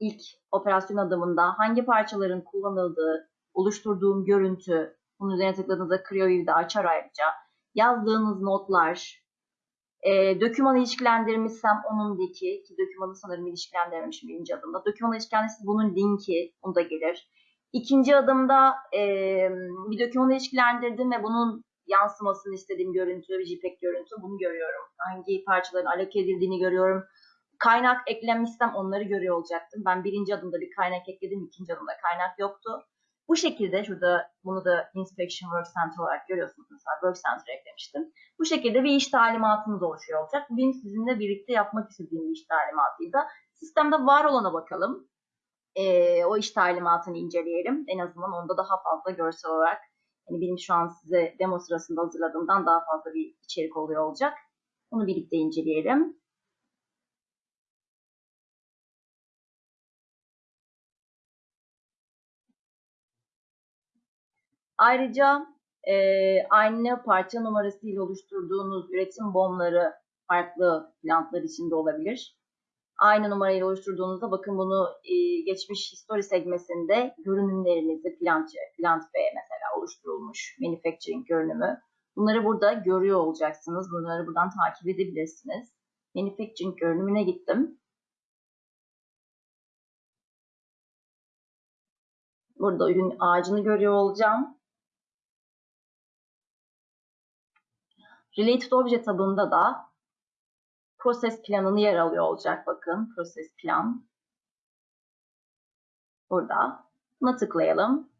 ilk operasyon adımında hangi parçaların kullanıldığı, oluşturduğum görüntü, bunun üzerine tıkladığınızda CreoView'de açar ayrıca. Yazdığınız notlar, e, dokümanı ilişkilendirmişsem onun linki, ki dokümanı sanırım ilişkilendirmişim birinci adımda. Dokümanı ilişkilendirmişsem bunun linki, bunu da gelir. İkinci adımda e, bir dokümanı ilişkilendirdim ve bunun yansımasını istediğim görüntü, JPEG görüntü bunu görüyorum. Hangi parçaların aloke edildiğini görüyorum. Kaynak eklemişsem onları görüyor olacaktım. Ben birinci adımda bir kaynak ekledim, ikinci adımda kaynak yoktu. Bu şekilde şurada bunu da Inspection Work Center olarak görüyorsunuz. Mesela Work Center eklemiştim. Bu şekilde bir iş talimatımız oluşuyor olacak. Bugün sizinle birlikte yapmak istediğim bir iş talimatıydı. Sistemde var olana bakalım. Ee, o iş talimatını inceleyelim. En azından onda daha fazla görsel olarak yani benim şu an size demo sırasında hazırladığımdan daha fazla bir içerik oluyor olacak. Onu birlikte inceleyelim. Ayrıca e, aynı parça numarası ile oluşturduğunuz üretim bomları farklı plantlar içinde olabilir. Aynı numarayla oluşturduğunuzda bakın bunu e, geçmiş history segmesinde görünümlerinizi plant, plant B mesela oluşturulmuş manufacturing görünümü. Bunları burada görüyor olacaksınız. Bunları buradan takip edebilirsiniz. Manufacturing görünümüne gittim. Burada ürün ağacını görüyor olacağım. Related Obje tabında da proses planını yer alıyor olacak. Bakın proses plan. Burada. Buna tıklayalım.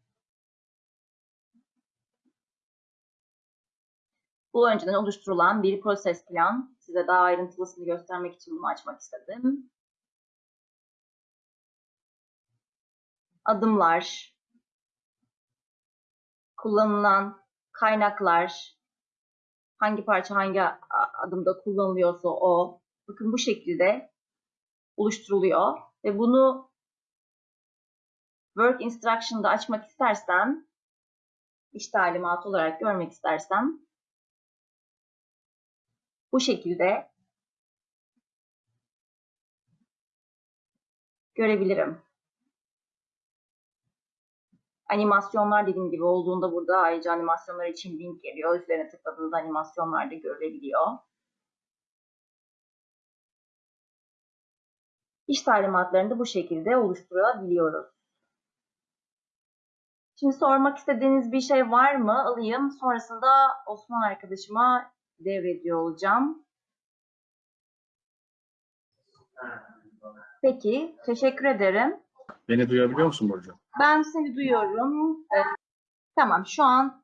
Bu önceden oluşturulan bir proses plan. Size daha ayrıntılısını göstermek için bunu açmak istedim. Adımlar, kullanılan kaynaklar, hangi parça hangi adımda kullanılıyorsa o bakın bu şekilde oluşturuluyor ve bunu Work Instruction'da açmak istersem iş talimatı olarak görmek istersem bu şekilde görebilirim. Animasyonlar dediğim gibi olduğunda burada ayrıca animasyonlar için link geliyor. Üzerine tıkladığınızda animasyonlar da görülebiliyor. İş talimatlarını da bu şekilde oluşturabiliyoruz. Şimdi sormak istediğiniz bir şey var mı? Alayım. Sonrasında Osman arkadaşıma devrediyor olacağım. Peki, teşekkür ederim. Beni duyabiliyor musun Burcu? Ben seni duyuyorum. Ee, tamam, şu an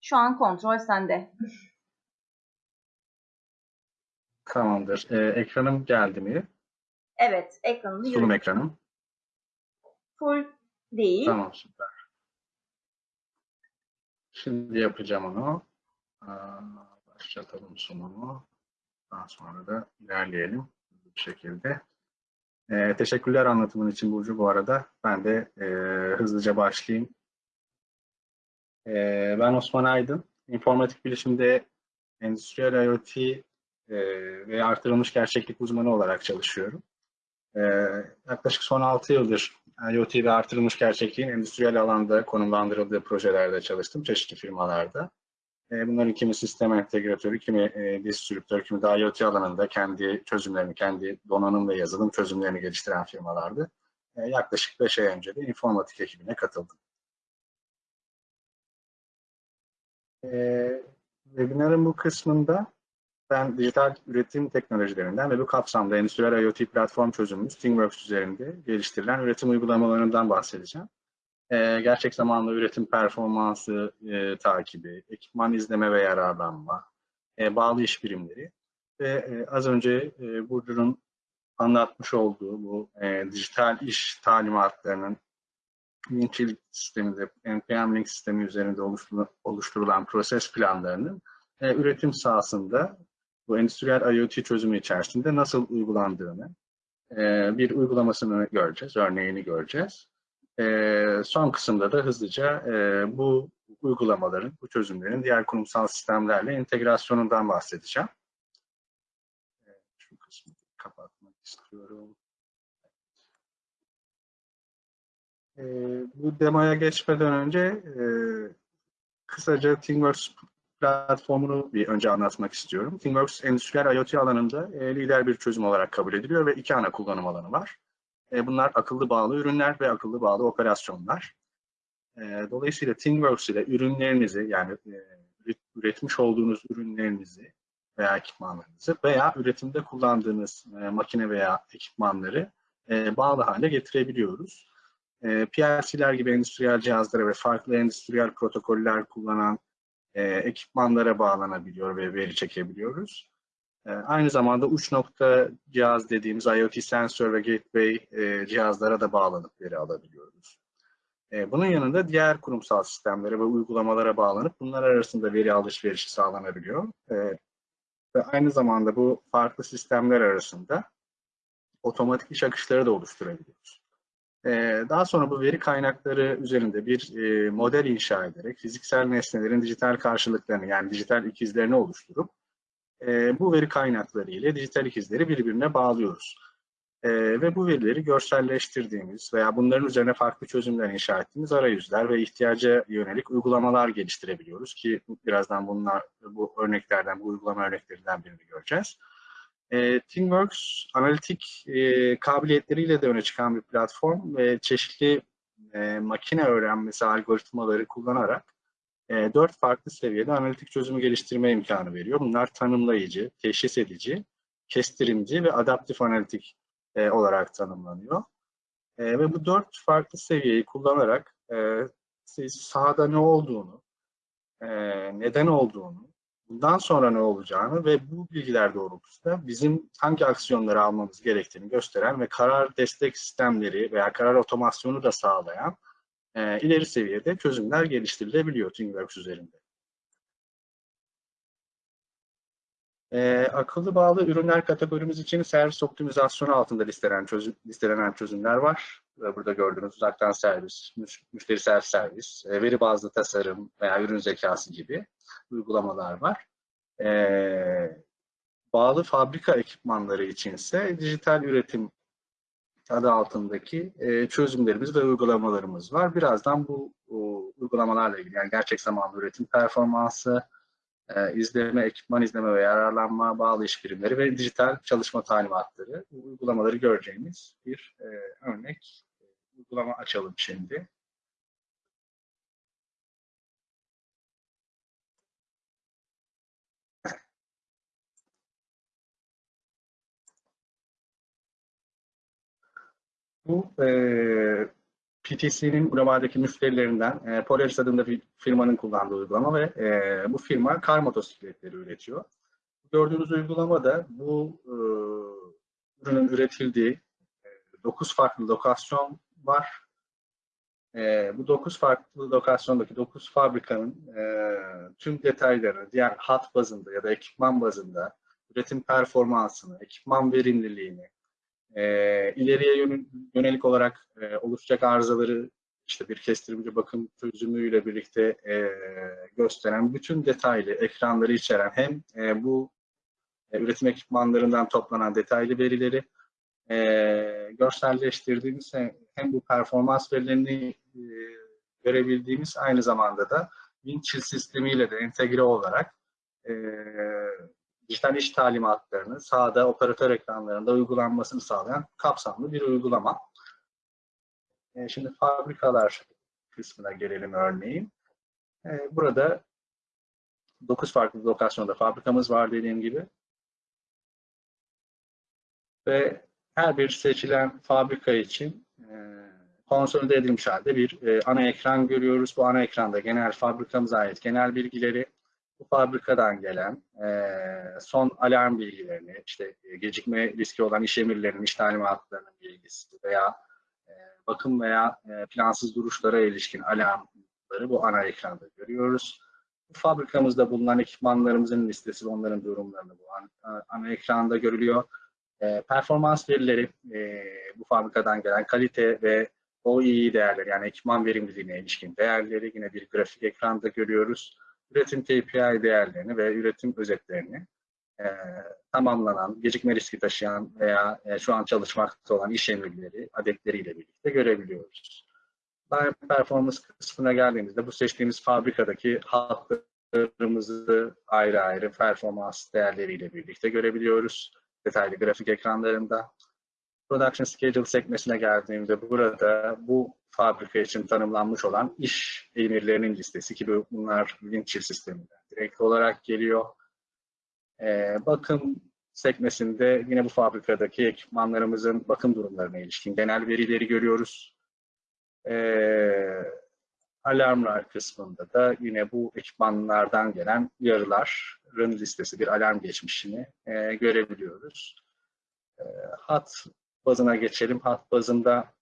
şu an kontrol sende. Tamamdır. Ee, ekranım geldi mi? Evet, ekranını Sunum görüyorum. ekranım. Full değil. Tamam süper. Şimdi yapacağım onu. Başlatalım sunumu. Daha sonra da ilerleyelim bu şekilde. Ee, teşekkürler anlatımın için Burcu bu arada. Ben de e, hızlıca başlayayım. Ee, ben Osman Aydın. İnformatik bilişimde endüstriyel IoT e, ve artırılmış gerçeklik uzmanı olarak çalışıyorum. Ee, yaklaşık son 6 yıldır IoT ve artırılmış gerçekliğin endüstriyel alanda konumlandırıldığı projelerde çalıştım, çeşitli firmalarda. Ee, bunların kimi sistem entegratörü, kimi e, distribütör, kimi de IoT alanında kendi çözümlerini, kendi donanım ve yazılım çözümlerini geliştiren firmalardı. Ee, yaklaşık 5 ay önce de informatik ekibine katıldım. Ee, webinarın bu kısmında ben dijital üretim teknolojilerinden ve bu kapsamda endüstriyel IoT platform çözümümüz ThingWorks üzerinde geliştirilen üretim uygulamalarından bahsedeceğim. Ee, gerçek zamanlı üretim performansı e, takibi, ekipman izleme ve yararlanma, e, bağlı iş birimleri ve e, az önce e, Burcu'nun anlatmış olduğu bu e, dijital iş talimatlarının Winchill sisteminde, NPM Link sistemi üzerinde oluşturulan proses planlarının e, üretim sahasında bu endüstriyel IoT çözümü içerisinde nasıl uygulandığını, e, bir uygulamasını göreceğiz, örneğini göreceğiz. E, son kısımda da hızlıca e, bu uygulamaların, bu çözümlerin diğer kurumsal sistemlerle entegrasyonundan bahsedeceğim. E, şu kısmı kapatmak istiyorum. E, bu demoya geçmeden önce e, kısaca ThingWorks platformunu bir önce anlatmak istiyorum. ThingWorks endüstriyel IoT alanında e, lider bir çözüm olarak kabul ediliyor ve iki ana kullanım alanı var. E, bunlar akıllı bağlı ürünler ve akıllı bağlı operasyonlar. E, dolayısıyla ThingWorks ile ürünlerinizi yani e, üretmiş olduğunuz ürünlerinizi veya ekipmanlarınızı veya üretimde kullandığınız makine veya ekipmanları bağlı hale getirebiliyoruz. PLC'ler gibi endüstriyel cihazlara ve farklı endüstriyel protokoller kullanan ekipmanlara bağlanabiliyor ve veri çekebiliyoruz. E, aynı zamanda uç nokta cihaz dediğimiz IoT sensör ve gateway e, cihazlara da bağlanıp veri alabiliyoruz. E, bunun yanında diğer kurumsal sistemlere ve uygulamalara bağlanıp bunlar arasında veri alışverişi sağlanabiliyor. E, ve aynı zamanda bu farklı sistemler arasında otomatik iş akışları da oluşturabiliyoruz. Ee, daha sonra bu veri kaynakları üzerinde bir model inşa ederek fiziksel nesnelerin dijital karşılıklarını yani dijital ikizlerini oluşturup e, bu veri kaynakları ile dijital ikizleri birbirine bağlıyoruz. E, ve bu verileri görselleştirdiğimiz veya bunların üzerine farklı çözümler inşa ettiğimiz arayüzler ve ihtiyaca yönelik uygulamalar geliştirebiliyoruz ki birazdan bunlar bu örneklerden, bu uygulama örneklerinden birini göreceğiz. E, ThingWorks analitik e, kabiliyetleriyle de öne çıkan bir platform ve çeşitli e, makine öğrenmesi algoritmaları kullanarak e, dört farklı seviyede analitik çözümü geliştirme imkanı veriyor. Bunlar tanımlayıcı, teşhis edici, kestirimci ve adaptif analitik e, olarak tanımlanıyor. E, ve bu dört farklı seviyeyi kullanarak e, siz sahada ne olduğunu, neden olduğunu, bundan sonra ne olacağını ve bu bilgiler doğrultusunda bizim hangi aksiyonları almamız gerektiğini gösteren ve karar destek sistemleri veya karar otomasyonu da sağlayan e, ileri seviyede çözümler geliştirilebiliyor ThingWorks üzerinde. E, akıllı bağlı ürünler kategorimiz için servis optimizasyonu altında listelen çözüm, listelenen çözümler var. Burada gördüğünüz uzaktan servis, müşteri servis servis, e, veri bazlı tasarım veya ürün zekası gibi uygulamalar var. E, bağlı fabrika ekipmanları içinse dijital üretim adı altındaki e, çözümlerimiz ve uygulamalarımız var. Birazdan bu o, uygulamalarla ilgili yani gerçek zamanlı üretim performansı, e, izleme, ekipman izleme ve yararlanma, bağlı iş birimleri ve dijital çalışma talimatları uygulamaları göreceğimiz bir e, örnek uygulama açalım şimdi. Bu e, PTC'nin globaldeki müşterilerinden e, Polaris adında bir firmanın kullandığı uygulama ve e, bu firma kar motosikletleri üretiyor. Gördüğünüz uygulamada bu e, ürünün üretildiği e, 9 farklı lokasyon var. E, bu 9 farklı lokasyondaki 9 fabrikanın e, tüm detaylarını diğer hat bazında ya da ekipman bazında üretim performansını, ekipman verimliliğini, e, ileriye yönelik olarak e, oluşacak arızaları işte bir kestirimci bakım çözümüyle birlikte e, gösteren bütün detaylı ekranları içeren hem e, bu e, üretim ekipmanlarından toplanan detaylı verileri e, görselleştirdiğimiz hem, hem bu performans verilerini e, görebildiğimiz aynı zamanda da Winchill sistemiyle de entegre olarak e, dijital iş talimatlarını sahada operatör ekranlarında uygulanmasını sağlayan kapsamlı bir uygulama. E, şimdi fabrikalar kısmına gelelim örneğin. E, burada 9 farklı lokasyonda fabrikamız var dediğim gibi. Ve her bir seçilen fabrika için e, konsolide edilmiş halde bir e, ana ekran görüyoruz. Bu ana ekranda genel fabrikamıza ait genel bilgileri, bu fabrikadan gelen e, son alarm bilgilerini, işte e, gecikme riski olan iş emirlerinin, iş talimatlarının bilgisi veya e, bakım veya e, plansız duruşlara ilişkin alarmları bu ana ekranda görüyoruz. Bu fabrikamızda bulunan ekipmanlarımızın listesi ve onların durumlarını bu ana, ana ekranda görülüyor. E, performans verileri e, bu fabrikadan gelen kalite ve OEE değerleri yani ekipman verimliliğine ilişkin değerleri yine bir grafik ekranda görüyoruz. Üretim KPI değerlerini ve üretim özetlerini e, tamamlanan, gecikme riski taşıyan veya e, şu an çalışmakta olan iş emirleri adetleriyle birlikte görebiliyoruz. Line performans kısmına geldiğimizde bu seçtiğimiz fabrikadaki hatlarımızı ayrı ayrı performans değerleriyle birlikte görebiliyoruz. Detaylı grafik ekranlarında. Production Schedule sekmesine geldiğimde burada bu fabrika için tanımlanmış olan iş emirlerinin listesi ki bunlar Windchill sisteminden direkt olarak geliyor. Ee, bakım sekmesinde yine bu fabrikadaki ekipmanlarımızın bakım durumlarına ilişkin genel verileri görüyoruz. Ee, alarmlar kısmında da yine bu ekipmanlardan gelen uyarıların listesi, bir alarm geçmişini e, görebiliyoruz. E, hat bazına geçelim. Hat bazında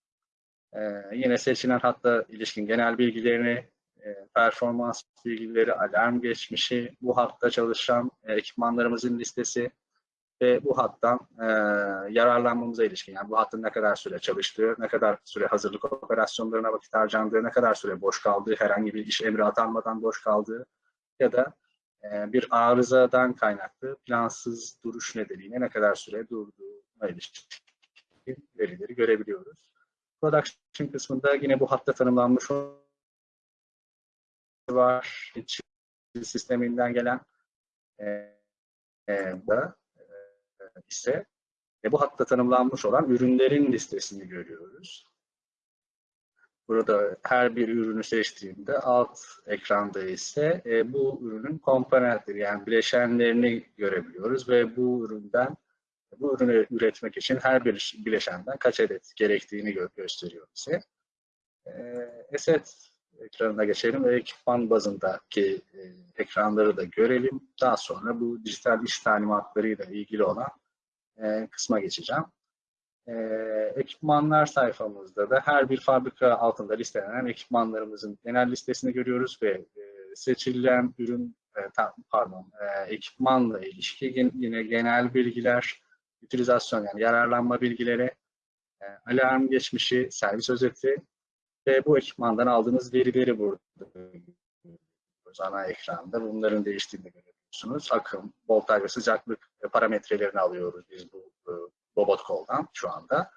e, yine seçilen hatta ilişkin genel bilgilerini, e, performans bilgileri, alarm geçmişi, bu hatta çalışan e, ekipmanlarımızın listesi ve bu hattan e, yararlanmamıza ilişkin, yani bu hattın ne kadar süre çalıştığı, ne kadar süre hazırlık operasyonlarına vakit harcandığı, ne kadar süre boş kaldığı, herhangi bir iş emri atanmadan boş kaldığı ya da e, bir arızadan kaynaklı plansız duruş nedeniyle ne kadar süre durduğuna ilişkin verileri görebiliyoruz. Production kısmında yine bu hatta tanımlanmış var. Sisteminden gelen e, e, da e, ise e, bu hatta tanımlanmış olan ürünlerin listesini görüyoruz. Burada her bir ürünü seçtiğimde alt ekranda ise e, bu ürünün komponentleri yani bileşenlerini görebiliyoruz ve bu üründen bu ürünü üretmek için her bir bileşenden kaç adet gerektiğini gö gösteriyor bize. E, Eset ekranına geçelim ve ekipman bazındaki e, ekranları da görelim. Daha sonra bu dijital iş talimatlarıyla ilgili olan e, kısma geçeceğim. E, ekipmanlar sayfamızda da her bir fabrika altında listelenen ekipmanlarımızın genel listesini görüyoruz ve e, seçilen ürün, e, pardon, e, ekipmanla ilişki yine genel bilgiler, utilizasyon yani yararlanma bilgileri, e, alarm geçmişi, servis özeti ve bu ekipmandan aldığınız verileri burada ana ekranda. Bunların değiştiğini görüyorsunuz. Akım, voltaj ve sıcaklık parametrelerini alıyoruz biz bu e, robot koldan şu anda.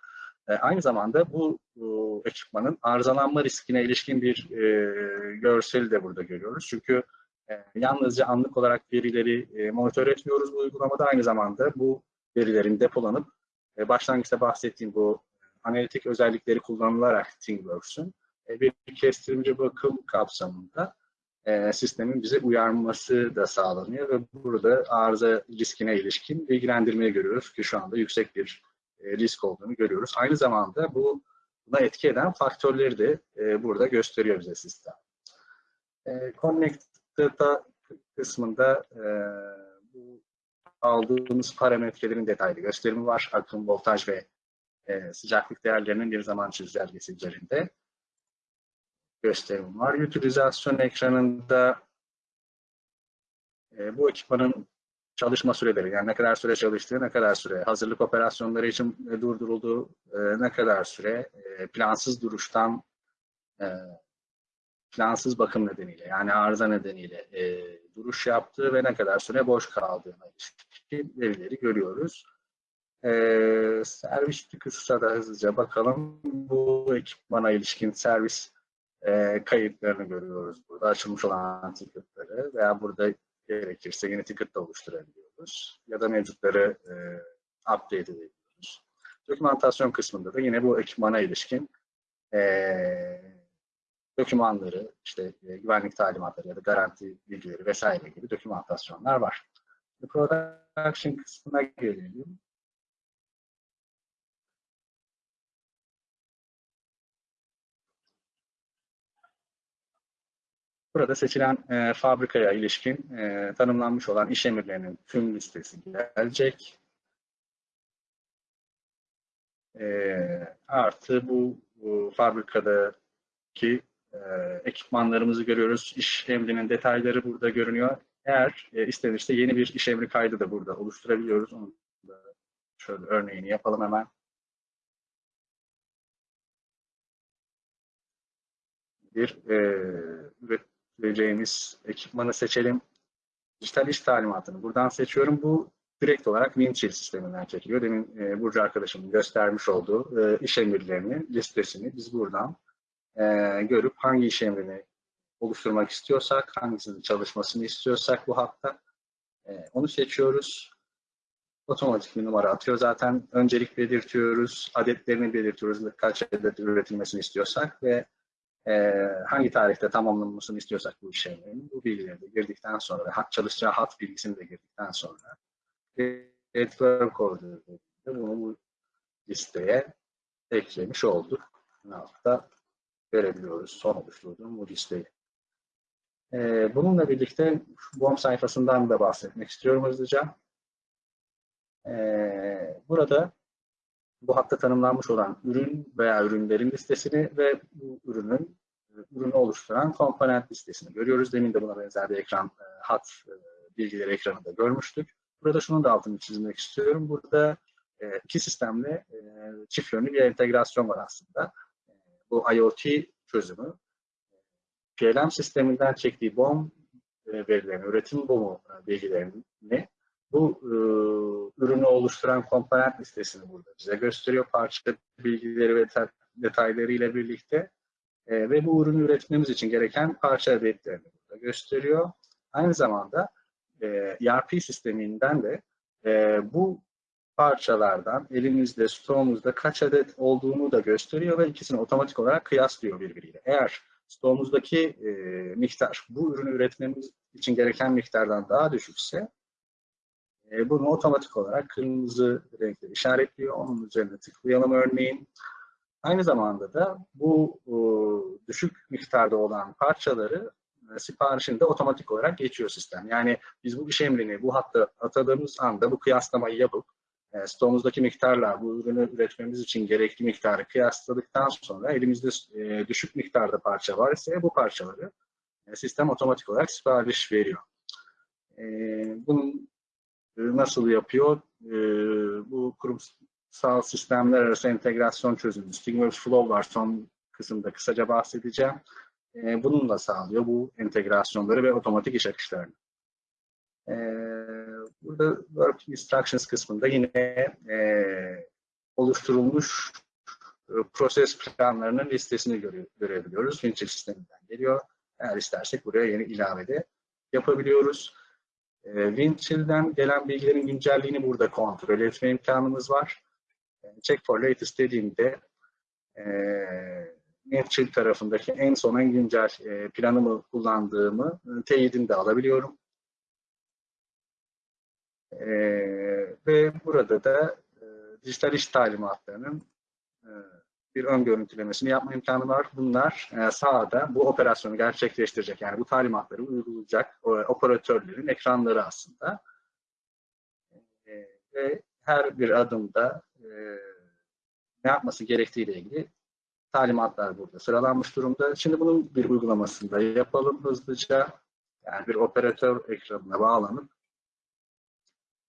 E, aynı zamanda bu, bu ekipmanın arızalanma riskine ilişkin bir e, görseli de burada görüyoruz. Çünkü e, yalnızca anlık olarak verileri e, monitör etmiyoruz bu uygulamada. Aynı zamanda bu verilerin depolanıp e, başlangıçta bahsettiğim bu analitik özellikleri kullanılarak ThingWorks'un e, bir kestirimci bakım kapsamında e, sistemin bize uyarması da sağlanıyor ve burada arıza riskine ilişkin bilgilendirmeyi görüyoruz ki şu anda yüksek bir e, risk olduğunu görüyoruz. Aynı zamanda bu buna etki eden faktörleri de e, burada gösteriyor bize sistem. E, Connect Data kısmında e, bu aldığımız parametrelerin detaylı gösterimi var. Akım, voltaj ve e, sıcaklık değerlerinin bir zaman çizelgesi üzerinde gösterim var. Utilizasyon ekranında e, bu ekipmanın çalışma süreleri, yani ne kadar süre çalıştığı, ne kadar süre hazırlık operasyonları için durdurulduğu, e, ne kadar süre e, plansız duruştan e, plansız bakım nedeniyle, yani arıza nedeniyle e, duruş yaptığı ve ne kadar süre boş kaldığına ilişkin verileri görüyoruz. E, servis kısa da hızlıca bakalım. Bu ekipmana ilişkin servis e, kayıtlarını görüyoruz burada. Açılmış olan ticketları veya burada gerekirse yeni ticket da oluşturabiliyoruz. Ya da mevcutları e, update edebiliyoruz. Dokümantasyon kısmında da yine bu ekipmana ilişkin e, dokümanları, işte e, güvenlik talimatları ya da garanti bilgileri vesaire gibi dokümantasyonlar var. Production kısmına gelelim. burada seçilen e, fabrikaya ilişkin e, tanımlanmış olan iş emirlerinin tüm listesi gelecek. E, artı bu, bu fabrikadaki e, ekipmanlarımızı görüyoruz. İş emrinin detayları burada görünüyor. Eğer e, istenirse yeni bir iş emri kaydı da burada oluşturabiliyoruz. Onu da şöyle örneğini yapalım hemen. Bir e, üreteceğimiz ekipmanı seçelim. Dijital iş talimatını buradan seçiyorum. Bu direkt olarak Windchill sisteminden çekiliyor. Demin e, Burcu arkadaşımın göstermiş olduğu e, iş emirlerini, listesini biz buradan e, görüp hangi iş emrini oluşturmak istiyorsak, hangisinin çalışmasını istiyorsak bu hatta e, onu seçiyoruz. Otomatik bir numara atıyor. Zaten öncelik belirtiyoruz, adetlerini belirtiyoruz, kaç adet üretilmesini istiyorsak ve e, hangi tarihte tamamlanmasını istiyorsak bu iş emrinin bu bilgileri de girdikten sonra, çalışacağı hat bilgisini de girdikten sonra network order bunu bu listeye eklemiş olduk. Altta görebiliyoruz son oluşturduğum bu listeyi. Ee, bununla birlikte BOM sayfasından da bahsetmek istiyorum hızlıca. Ee, burada bu hatta tanımlanmış olan ürün veya ürünlerin listesini ve bu ürünün ürünü oluşturan komponent listesini görüyoruz. Demin de buna benzer bir ekran e, hat e, bilgileri ekranında görmüştük. Burada şunun da altını çizmek istiyorum. Burada e, iki sistemle çift yönlü bir entegrasyon var aslında. Bu IoT çözümü PLM sisteminden çektiği BOM verilerini, üretim BOM'u bilgilerini bu e, ürünü oluşturan komponent listesini burada bize gösteriyor. Parça bilgileri ve detayları ile birlikte e, ve bu ürünü üretmemiz için gereken parça adetlerini burada gösteriyor. Aynı zamanda e, ERP sisteminden de e, bu parçalardan elimizde, stoğumuzda kaç adet olduğunu da gösteriyor ve ikisini otomatik olarak kıyaslıyor birbiriyle. Eğer stoğumuzdaki e, miktar bu ürünü üretmemiz için gereken miktardan daha düşükse e, bunu otomatik olarak kırmızı renkle işaretliyor. Onun üzerine tıklayalım örneğin. Aynı zamanda da bu e, düşük miktarda olan parçaları e, siparişinde otomatik olarak geçiyor sistem. Yani biz bu iş emrini bu hatta atadığımız anda bu kıyaslamayı yapıp stoğumuzdaki miktarla bu ürünü üretmemiz için gerekli miktarı kıyasladıktan sonra elimizde e, düşük miktarda parça var ise bu parçaları e, sistem otomatik olarak sipariş veriyor. E, bunun e, nasıl yapıyor? E, bu kurumsal sistemler arası entegrasyon çözümü. Stigmworks Flow var son kısımda kısaca bahsedeceğim. E, bununla sağlıyor bu entegrasyonları ve otomatik iş akışlarını. Burada Work Instructions kısmında yine oluşturulmuş proses planlarının listesini göre, görebiliyoruz. Windchill sisteminden geliyor. Eğer istersek buraya yeni ilave de yapabiliyoruz. E, Windchill'den gelen bilgilerin güncelliğini burada kontrol etme imkanımız var. E, check for latest dediğimde e, Windchill tarafındaki en son en güncel e, planımı kullandığımı e, teyidini de alabiliyorum. E, ve burada da e, dijital iş talimatlarının e, bir ön görüntülemesini yapma imkanı var. Bunlar e, sahada bu operasyonu gerçekleştirecek, yani bu talimatları uygulayacak o, operatörlerin ekranları aslında. E, ve her bir adımda e, ne yapması gerektiği ile ilgili talimatlar burada sıralanmış durumda. Şimdi bunun bir uygulamasını da yapalım hızlıca. Yani bir operatör ekranına bağlanıp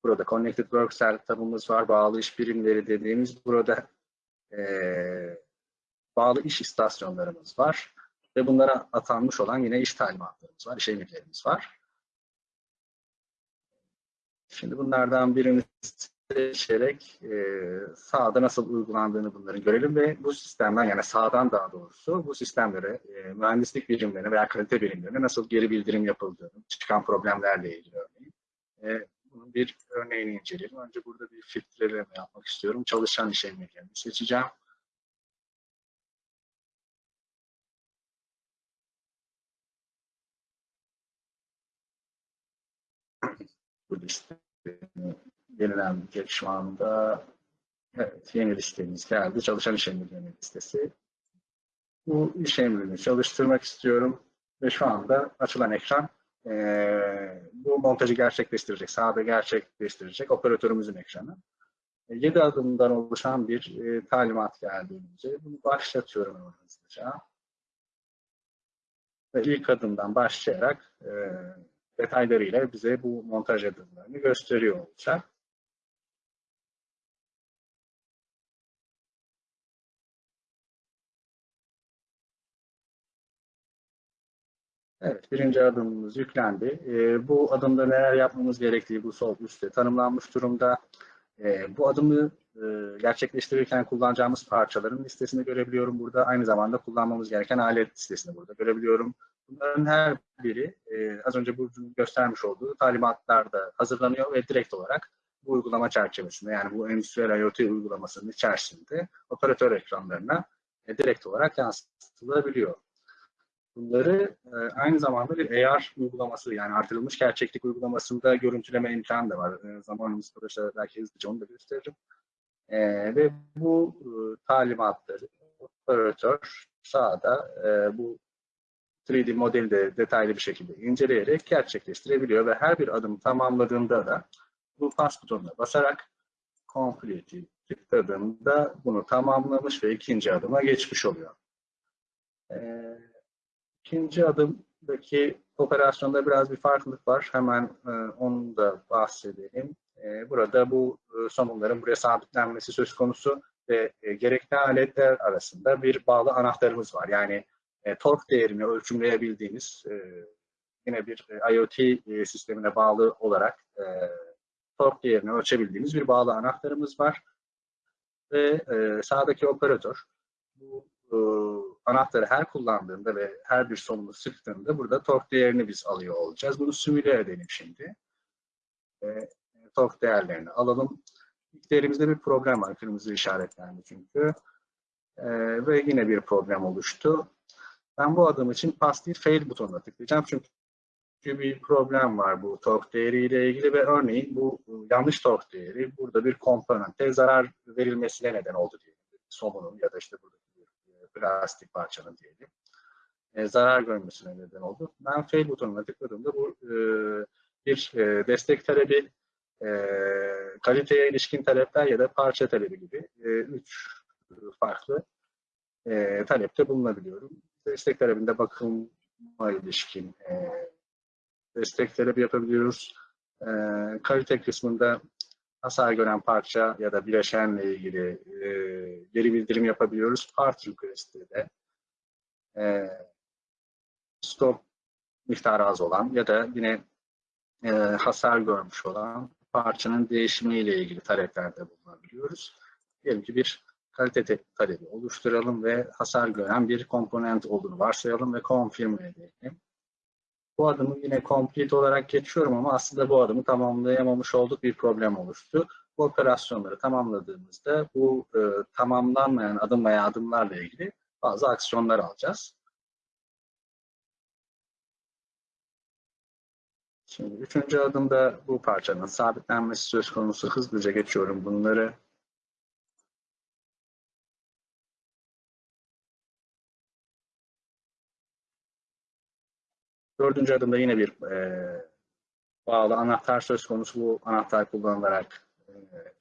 burada Connected Work setup'ımız var. Bağlı iş birimleri dediğimiz burada e, bağlı iş istasyonlarımız var. Ve bunlara atanmış olan yine iş talimatlarımız var, iş emirlerimiz var. Şimdi bunlardan birini seçerek e, sahada nasıl uygulandığını bunların görelim ve bu sistemden yani sağdan daha doğrusu bu sistemlere e, mühendislik birimlerine veya kalite birimlerine nasıl geri bildirim yapıldığını, çıkan problemlerle ilgili örneğin. Bir örneğini inceleyelim. Önce burada bir filtreleme yapmak istiyorum. Çalışan iş emirlerini seçeceğim. bu liste yenilenecek şu anda. Evet, yeni listemiz geldi. Çalışan iş emirlerinin listesi. Bu iş emrini çalıştırmak istiyorum. Ve şu anda açılan ekran e, bu montajı gerçekleştirecek, sahada gerçekleştirecek operatörümüzün ekranı. 7 adımdan oluşan bir e, talimat geldi. Bunu başlatıyorum hemen hızlıca. Ve ilk adımdan başlayarak e, detaylarıyla bize bu montaj adımlarını gösteriyor olacak. Evet, birinci adımımız yüklendi. E, bu adımda neler yapmamız gerektiği bu sol üstte tanımlanmış durumda. E, bu adımı e, gerçekleştirirken kullanacağımız parçaların listesini görebiliyorum burada. Aynı zamanda kullanmamız gereken alet listesini burada görebiliyorum. Bunların her biri e, az önce Burcu'nun göstermiş olduğu talimatlarda hazırlanıyor ve direkt olarak bu uygulama çerçevesinde yani bu endüstriyel IoT uygulamasının içerisinde operatör ekranlarına e, direkt olarak yansıtılabiliyor. Bunları e, aynı zamanda bir AR uygulaması yani artırılmış gerçeklik uygulamasında görüntüleme imkanı da var. E, zamanımız kalırsa belki hızlıca onu da gösteririm. E, ve bu e, talimatları operatör sağda bu 3D modeli de detaylı bir şekilde inceleyerek gerçekleştirebiliyor ve her bir adım tamamladığında da bu pas butonuna basarak complete'i tıkladığında bunu tamamlamış ve ikinci adıma geçmiş oluyor. Ee, ikinci adımdaki operasyonda biraz bir farklılık var. Hemen e, onu da bahsedelim. E, burada bu e, somunların buraya sabitlenmesi söz konusu ve e, gerekli aletler arasında bir bağlı anahtarımız var. Yani e, tork değerini ölçümleyebildiğimiz e, yine bir e, IoT e, sistemine bağlı olarak e, tork değerini ölçebildiğimiz bir bağlı anahtarımız var. Ve e, sağdaki operatör bu e, anahtarı her kullandığında ve her bir sonunu sıktığında burada tork değerini biz alıyor olacağız. Bunu simüle edelim şimdi. E, tork değerlerini alalım. İlk değerimizde bir problem var. Kırmızı işaretlendi çünkü. E, ve yine bir problem oluştu. Ben bu adım için pass değil fail butonuna tıklayacağım. Çünkü bir problem var bu tork değeriyle ilgili ve örneğin bu yanlış tork değeri burada bir komponente zarar verilmesine neden oldu diyelim. Somunun ya da işte buradaki plastik parçanın diyelim. E, zarar görmesine neden oldu. Ben fail butonuna tıkladığımda bu e, bir e, destek talebi, e, kaliteye ilişkin talepler ya da parça talebi gibi e, üç farklı e, talepte bulunabiliyorum destek talebinde bakıma ilişkin e, destek talebi yapabiliyoruz. E, kalite kısmında hasar gören parça ya da bileşenle ilgili e, geri bildirim yapabiliyoruz. Part request'te de e, stop miktarı az olan ya da yine e, hasar görmüş olan parçanın değişimiyle ilgili taleplerde bulunabiliyoruz. Diyelim ki bir kalite talebi oluşturalım ve hasar gören bir komponent olduğunu varsayalım ve confirm edelim. Bu adımı yine complete olarak geçiyorum ama aslında bu adımı tamamlayamamış olduk bir problem oluştu. Bu operasyonları tamamladığımızda bu e, tamamlanmayan adım veya adımlarla ilgili bazı aksiyonlar alacağız. Şimdi üçüncü adımda bu parçanın sabitlenmesi söz konusu. Hızlıca geçiyorum bunları. Dördüncü adımda yine bir e, bağlı anahtar söz konusu. Bu anahtar kullanılarak e,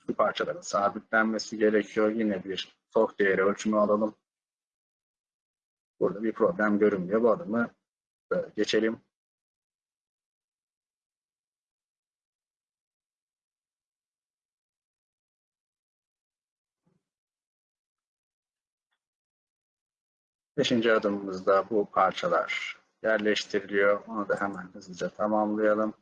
şu parçaların sabitlenmesi gerekiyor. Yine bir tork değeri ölçümü alalım. Burada bir problem görünmüyor. Bu adımı geçelim. Beşinci adımımızda bu parçalar yerleştiriliyor. Onu da hemen hızlıca tamamlayalım.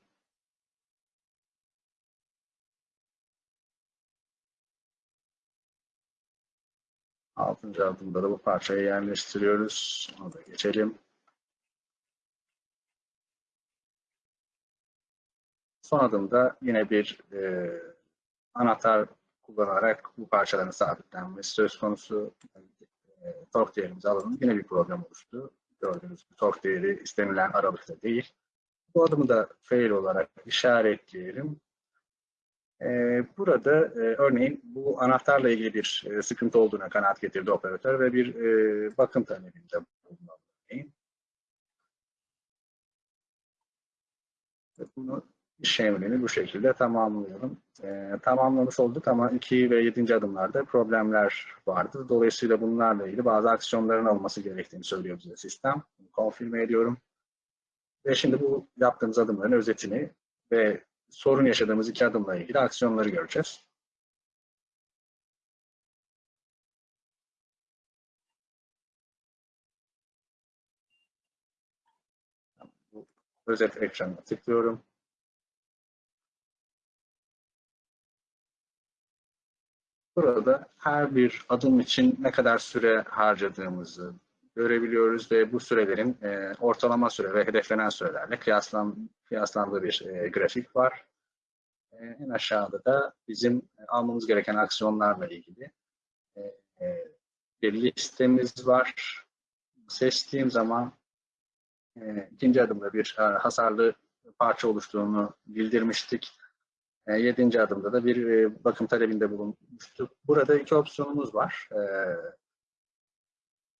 Altıncı adımda da bu parçayı yerleştiriyoruz. Onu da geçelim. Son adımda yine bir e, anahtar kullanarak bu parçaların sabitlenmesi söz konusu. E, tork değerimizi alalım. Yine bir problem oluştu. Gördüğünüz gibi soft değeri istenilen aralıkta değil. Bu adımı da fail olarak işaretleyelim. Ee, burada e, örneğin bu anahtarla ilgili bir e, sıkıntı olduğuna kanaat getirdi operatör ve bir e, bakım talebinde bulundu. Bunu iş emrini bu şekilde tamamlıyorum. Ee, tamamlamış olduk ama 2 ve 7. adımlarda problemler vardı. Dolayısıyla bunlarla ilgili bazı aksiyonların alınması gerektiğini söylüyor bize sistem. Konfirme ediyorum. Ve şimdi bu yaptığımız adımların özetini ve sorun yaşadığımız iki adımla ilgili aksiyonları göreceğiz. Özet ekranına tıklıyorum. Burada her bir adım için ne kadar süre harcadığımızı görebiliyoruz ve bu sürelerin e, ortalama süre ve hedeflenen sürelerle kıyaslan, kıyaslandığı bir e, grafik var. E, en aşağıda da bizim almamız gereken aksiyonlarla ilgili e, e, bir listemiz var. Seçtiğim zaman e, ikinci adımda bir e, hasarlı parça oluştuğunu bildirmiştik. E, yedinci adımda da bir e, bakım talebinde bulunmuştuk. Burada iki opsiyonumuz var. E,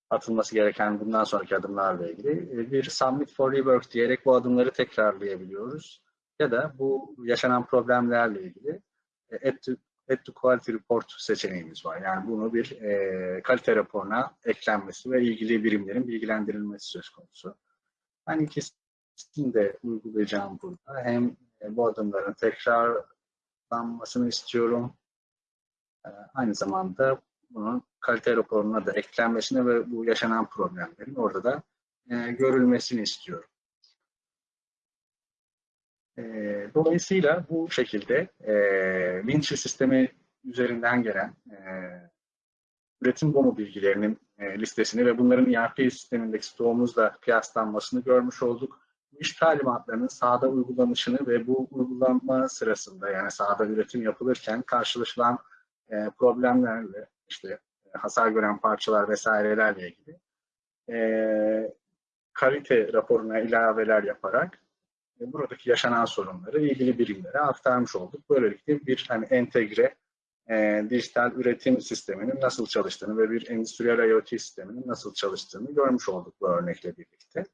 atılması gereken bundan sonraki adımlarla ilgili. Bir submit for rework diyerek bu adımları tekrarlayabiliyoruz. Ya da bu yaşanan problemlerle ilgili add to, add to quality report seçeneğimiz var. Yani bunu bir kalite raporuna eklenmesi ve ilgili birimlerin bilgilendirilmesi söz konusu. Ben ikisini de uygulayacağım burada. Hem bu adımların tekrarlanmasını istiyorum. E, aynı zamanda bunun kalite raporuna da eklenmesini ve bu yaşanan problemlerin orada da e, görülmesini istiyorum. E, dolayısıyla bu şekilde e, Vinci sistemi üzerinden gelen e, üretim bono bilgilerinin e, listesini ve bunların ERP sistemindeki stoğumuzla kıyaslanmasını görmüş olduk. İş talimatlarının sahada uygulanışını ve bu uygulanma sırasında yani sahada üretim yapılırken karşılaşılan e, problemlerle işte e, hasar gören parçalar vesairelerle ilgili e, kalite raporuna ilaveler yaparak e, buradaki yaşanan sorunları ilgili birimlere aktarmış olduk. Böylelikle bir hani entegre e, dijital üretim sisteminin nasıl çalıştığını ve bir endüstriyel IoT sisteminin nasıl çalıştığını görmüş olduk bu örnekle birlikte.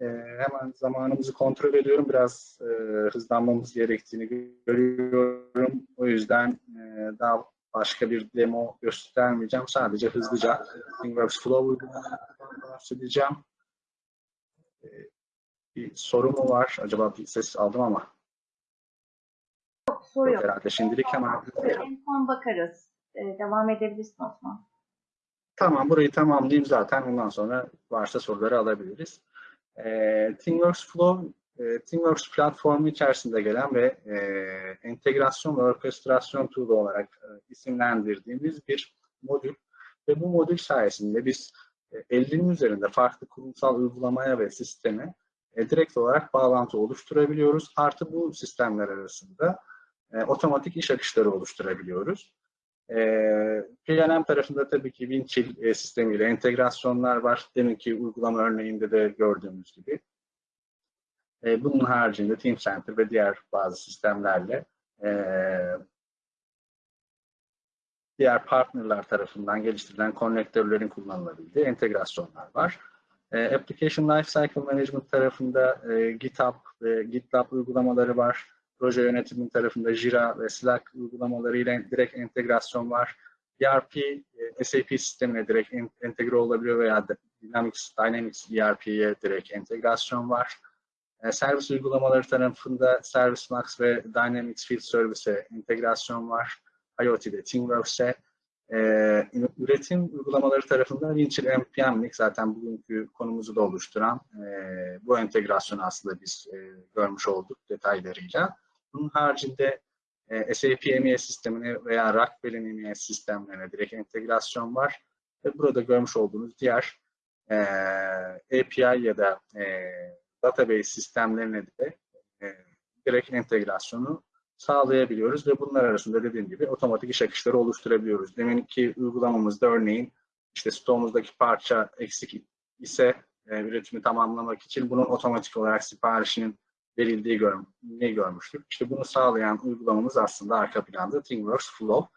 E, hemen zamanımızı kontrol ediyorum. Biraz e, hızlanmamız gerektiğini görüyorum. O yüzden e, daha başka bir demo göstermeyeceğim. Sadece hızlıca ThingWorks Flow uygulamasından bahsedeceğim. E, bir soru mu var? Acaba bir ses aldım ama. Yok, soru yok. Herhalde şimdilik hemen. En son bakarız. Ee, devam edebilirsin Osman. Tamam burayı tamamlayayım zaten. Ondan sonra varsa soruları alabiliriz. E, ThingWorks Flow, e, ThingWorks platformu içerisinde gelen ve e, entegrasyon ve orkestrasyon tool'u olarak e, isimlendirdiğimiz bir modül. Ve bu modül sayesinde biz e, 50'nin üzerinde farklı kurumsal uygulamaya ve sisteme e, direkt olarak bağlantı oluşturabiliyoruz. Artı bu sistemler arasında e, otomatik iş akışları oluşturabiliyoruz. E, PLM tarafında tabii ki Winchill e, sistemiyle entegrasyonlar var. Deminki uygulama örneğinde de gördüğümüz gibi. E, bunun haricinde Teamcenter ve diğer bazı sistemlerle e, diğer partnerler tarafından geliştirilen konnektörlerin kullanılabildiği entegrasyonlar var. E, Application Lifecycle Management tarafında e, GitHub ve GitLab uygulamaları var. Proje yönetimi tarafında Jira ve Slack uygulamalarıyla direkt entegrasyon var. ERP, e, SAP sistemine direkt entegre olabiliyor veya Dynamics, Dynamics ERP'ye direkt entegrasyon var. E, servis uygulamaları tarafında ServiceMax ve Dynamics Field Service'e entegrasyon var. IoT'de ThingWorks'e e, üretim uygulamaları tarafında Winchill NPM'lik zaten bugünkü konumuzu da oluşturan e, bu entegrasyonu aslında biz görmüş olduk detaylarıyla. Bunun haricinde e, SAP MES sistemine veya Rockwell'in MES sistemlerine direkt entegrasyon var. Ve burada görmüş olduğunuz diğer e, API ya da e, database sistemlerine de e, direkt entegrasyonu sağlayabiliyoruz ve bunlar arasında dediğim gibi otomatik iş akışları oluşturabiliyoruz. Deminki uygulamamızda örneğin işte stoğumuzdaki parça eksik ise e, üretimi tamamlamak için bunun otomatik olarak siparişinin verildiği gör, görmüştük. İşte bunu sağlayan uygulamamız aslında arka planda ThingWorks Flow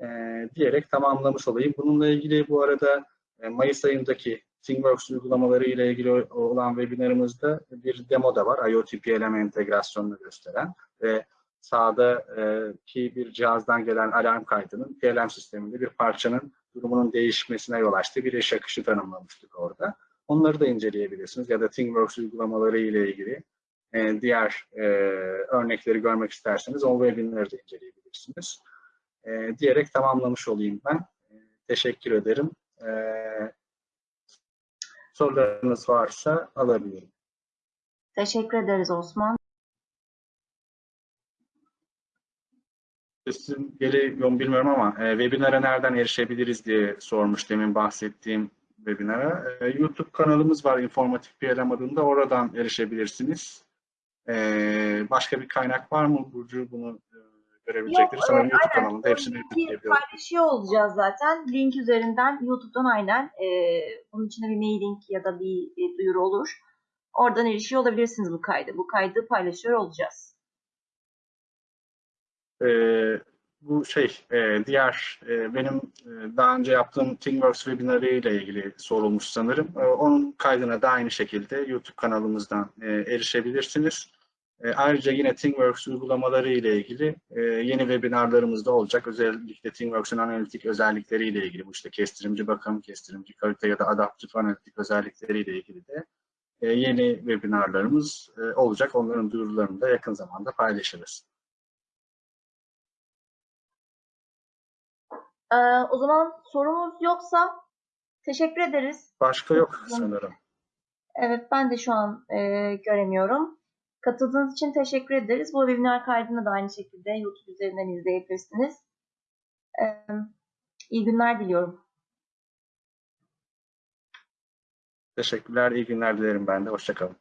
e, diyerek tamamlamış olayım. Bununla ilgili bu arada e, Mayıs ayındaki ThingWorks uygulamaları ile ilgili olan webinarımızda bir demo da var. IoT PLM entegrasyonunu gösteren ve sağdaki bir cihazdan gelen alarm kaydının PLM sisteminde bir parçanın durumunun değişmesine yol açtığı bir iş akışı tanımlamıştık orada. Onları da inceleyebilirsiniz ya da ThingWorks uygulamaları ile ilgili e, diğer e, örnekleri görmek isterseniz o webinarı da inceleyebilirsiniz. E, diyerek tamamlamış olayım ben. E, teşekkür ederim. E, sorularınız varsa alabilirim. Teşekkür ederiz Osman. Sesim geliyor mu bilmiyorum ama e, webinara nereden erişebiliriz diye sormuş demin bahsettiğim webinara. E, YouTube kanalımız var Informatik PLM adında. Oradan erişebilirsiniz. E, başka bir kaynak var mı Burcu bunu e, görebilecektir? Yok, Sanırım YouTube aynen. kanalında hepsini paylaşıyor olacağız zaten. Link üzerinden YouTube'dan aynen. E, bunun içinde bir mailing ya da bir e, duyuru olur. Oradan erişiyor olabilirsiniz bu kaydı. Bu kaydı paylaşıyor olacağız. E, bu şey e, diğer e, benim e, daha önce yaptığım ThingWorks webinarı ile ilgili sorulmuş sanırım. E, onun kaydına da aynı şekilde YouTube kanalımızdan e, erişebilirsiniz. E, ayrıca yine ThingWorks uygulamaları ile ilgili e, yeni webinarlarımız da olacak. Özellikle ThingWorks'un analitik özellikleri ile ilgili bu işte kestirimci bakım, kestirimci kalite ya da adaptif analitik özellikleri ile ilgili de e, yeni webinarlarımız e, olacak. Onların duyurularını da yakın zamanda paylaşırız. E, o zaman sorumuz yoksa teşekkür ederiz. Başka yok sanırım. Evet ben de şu an e, göremiyorum. Katıldığınız için teşekkür ederiz. Bu webinar kaydını da aynı şekilde YouTube üzerinden izleyebilirsiniz. E, iyi günler diliyorum. Teşekkürler, iyi günler dilerim ben de. Hoşçakalın.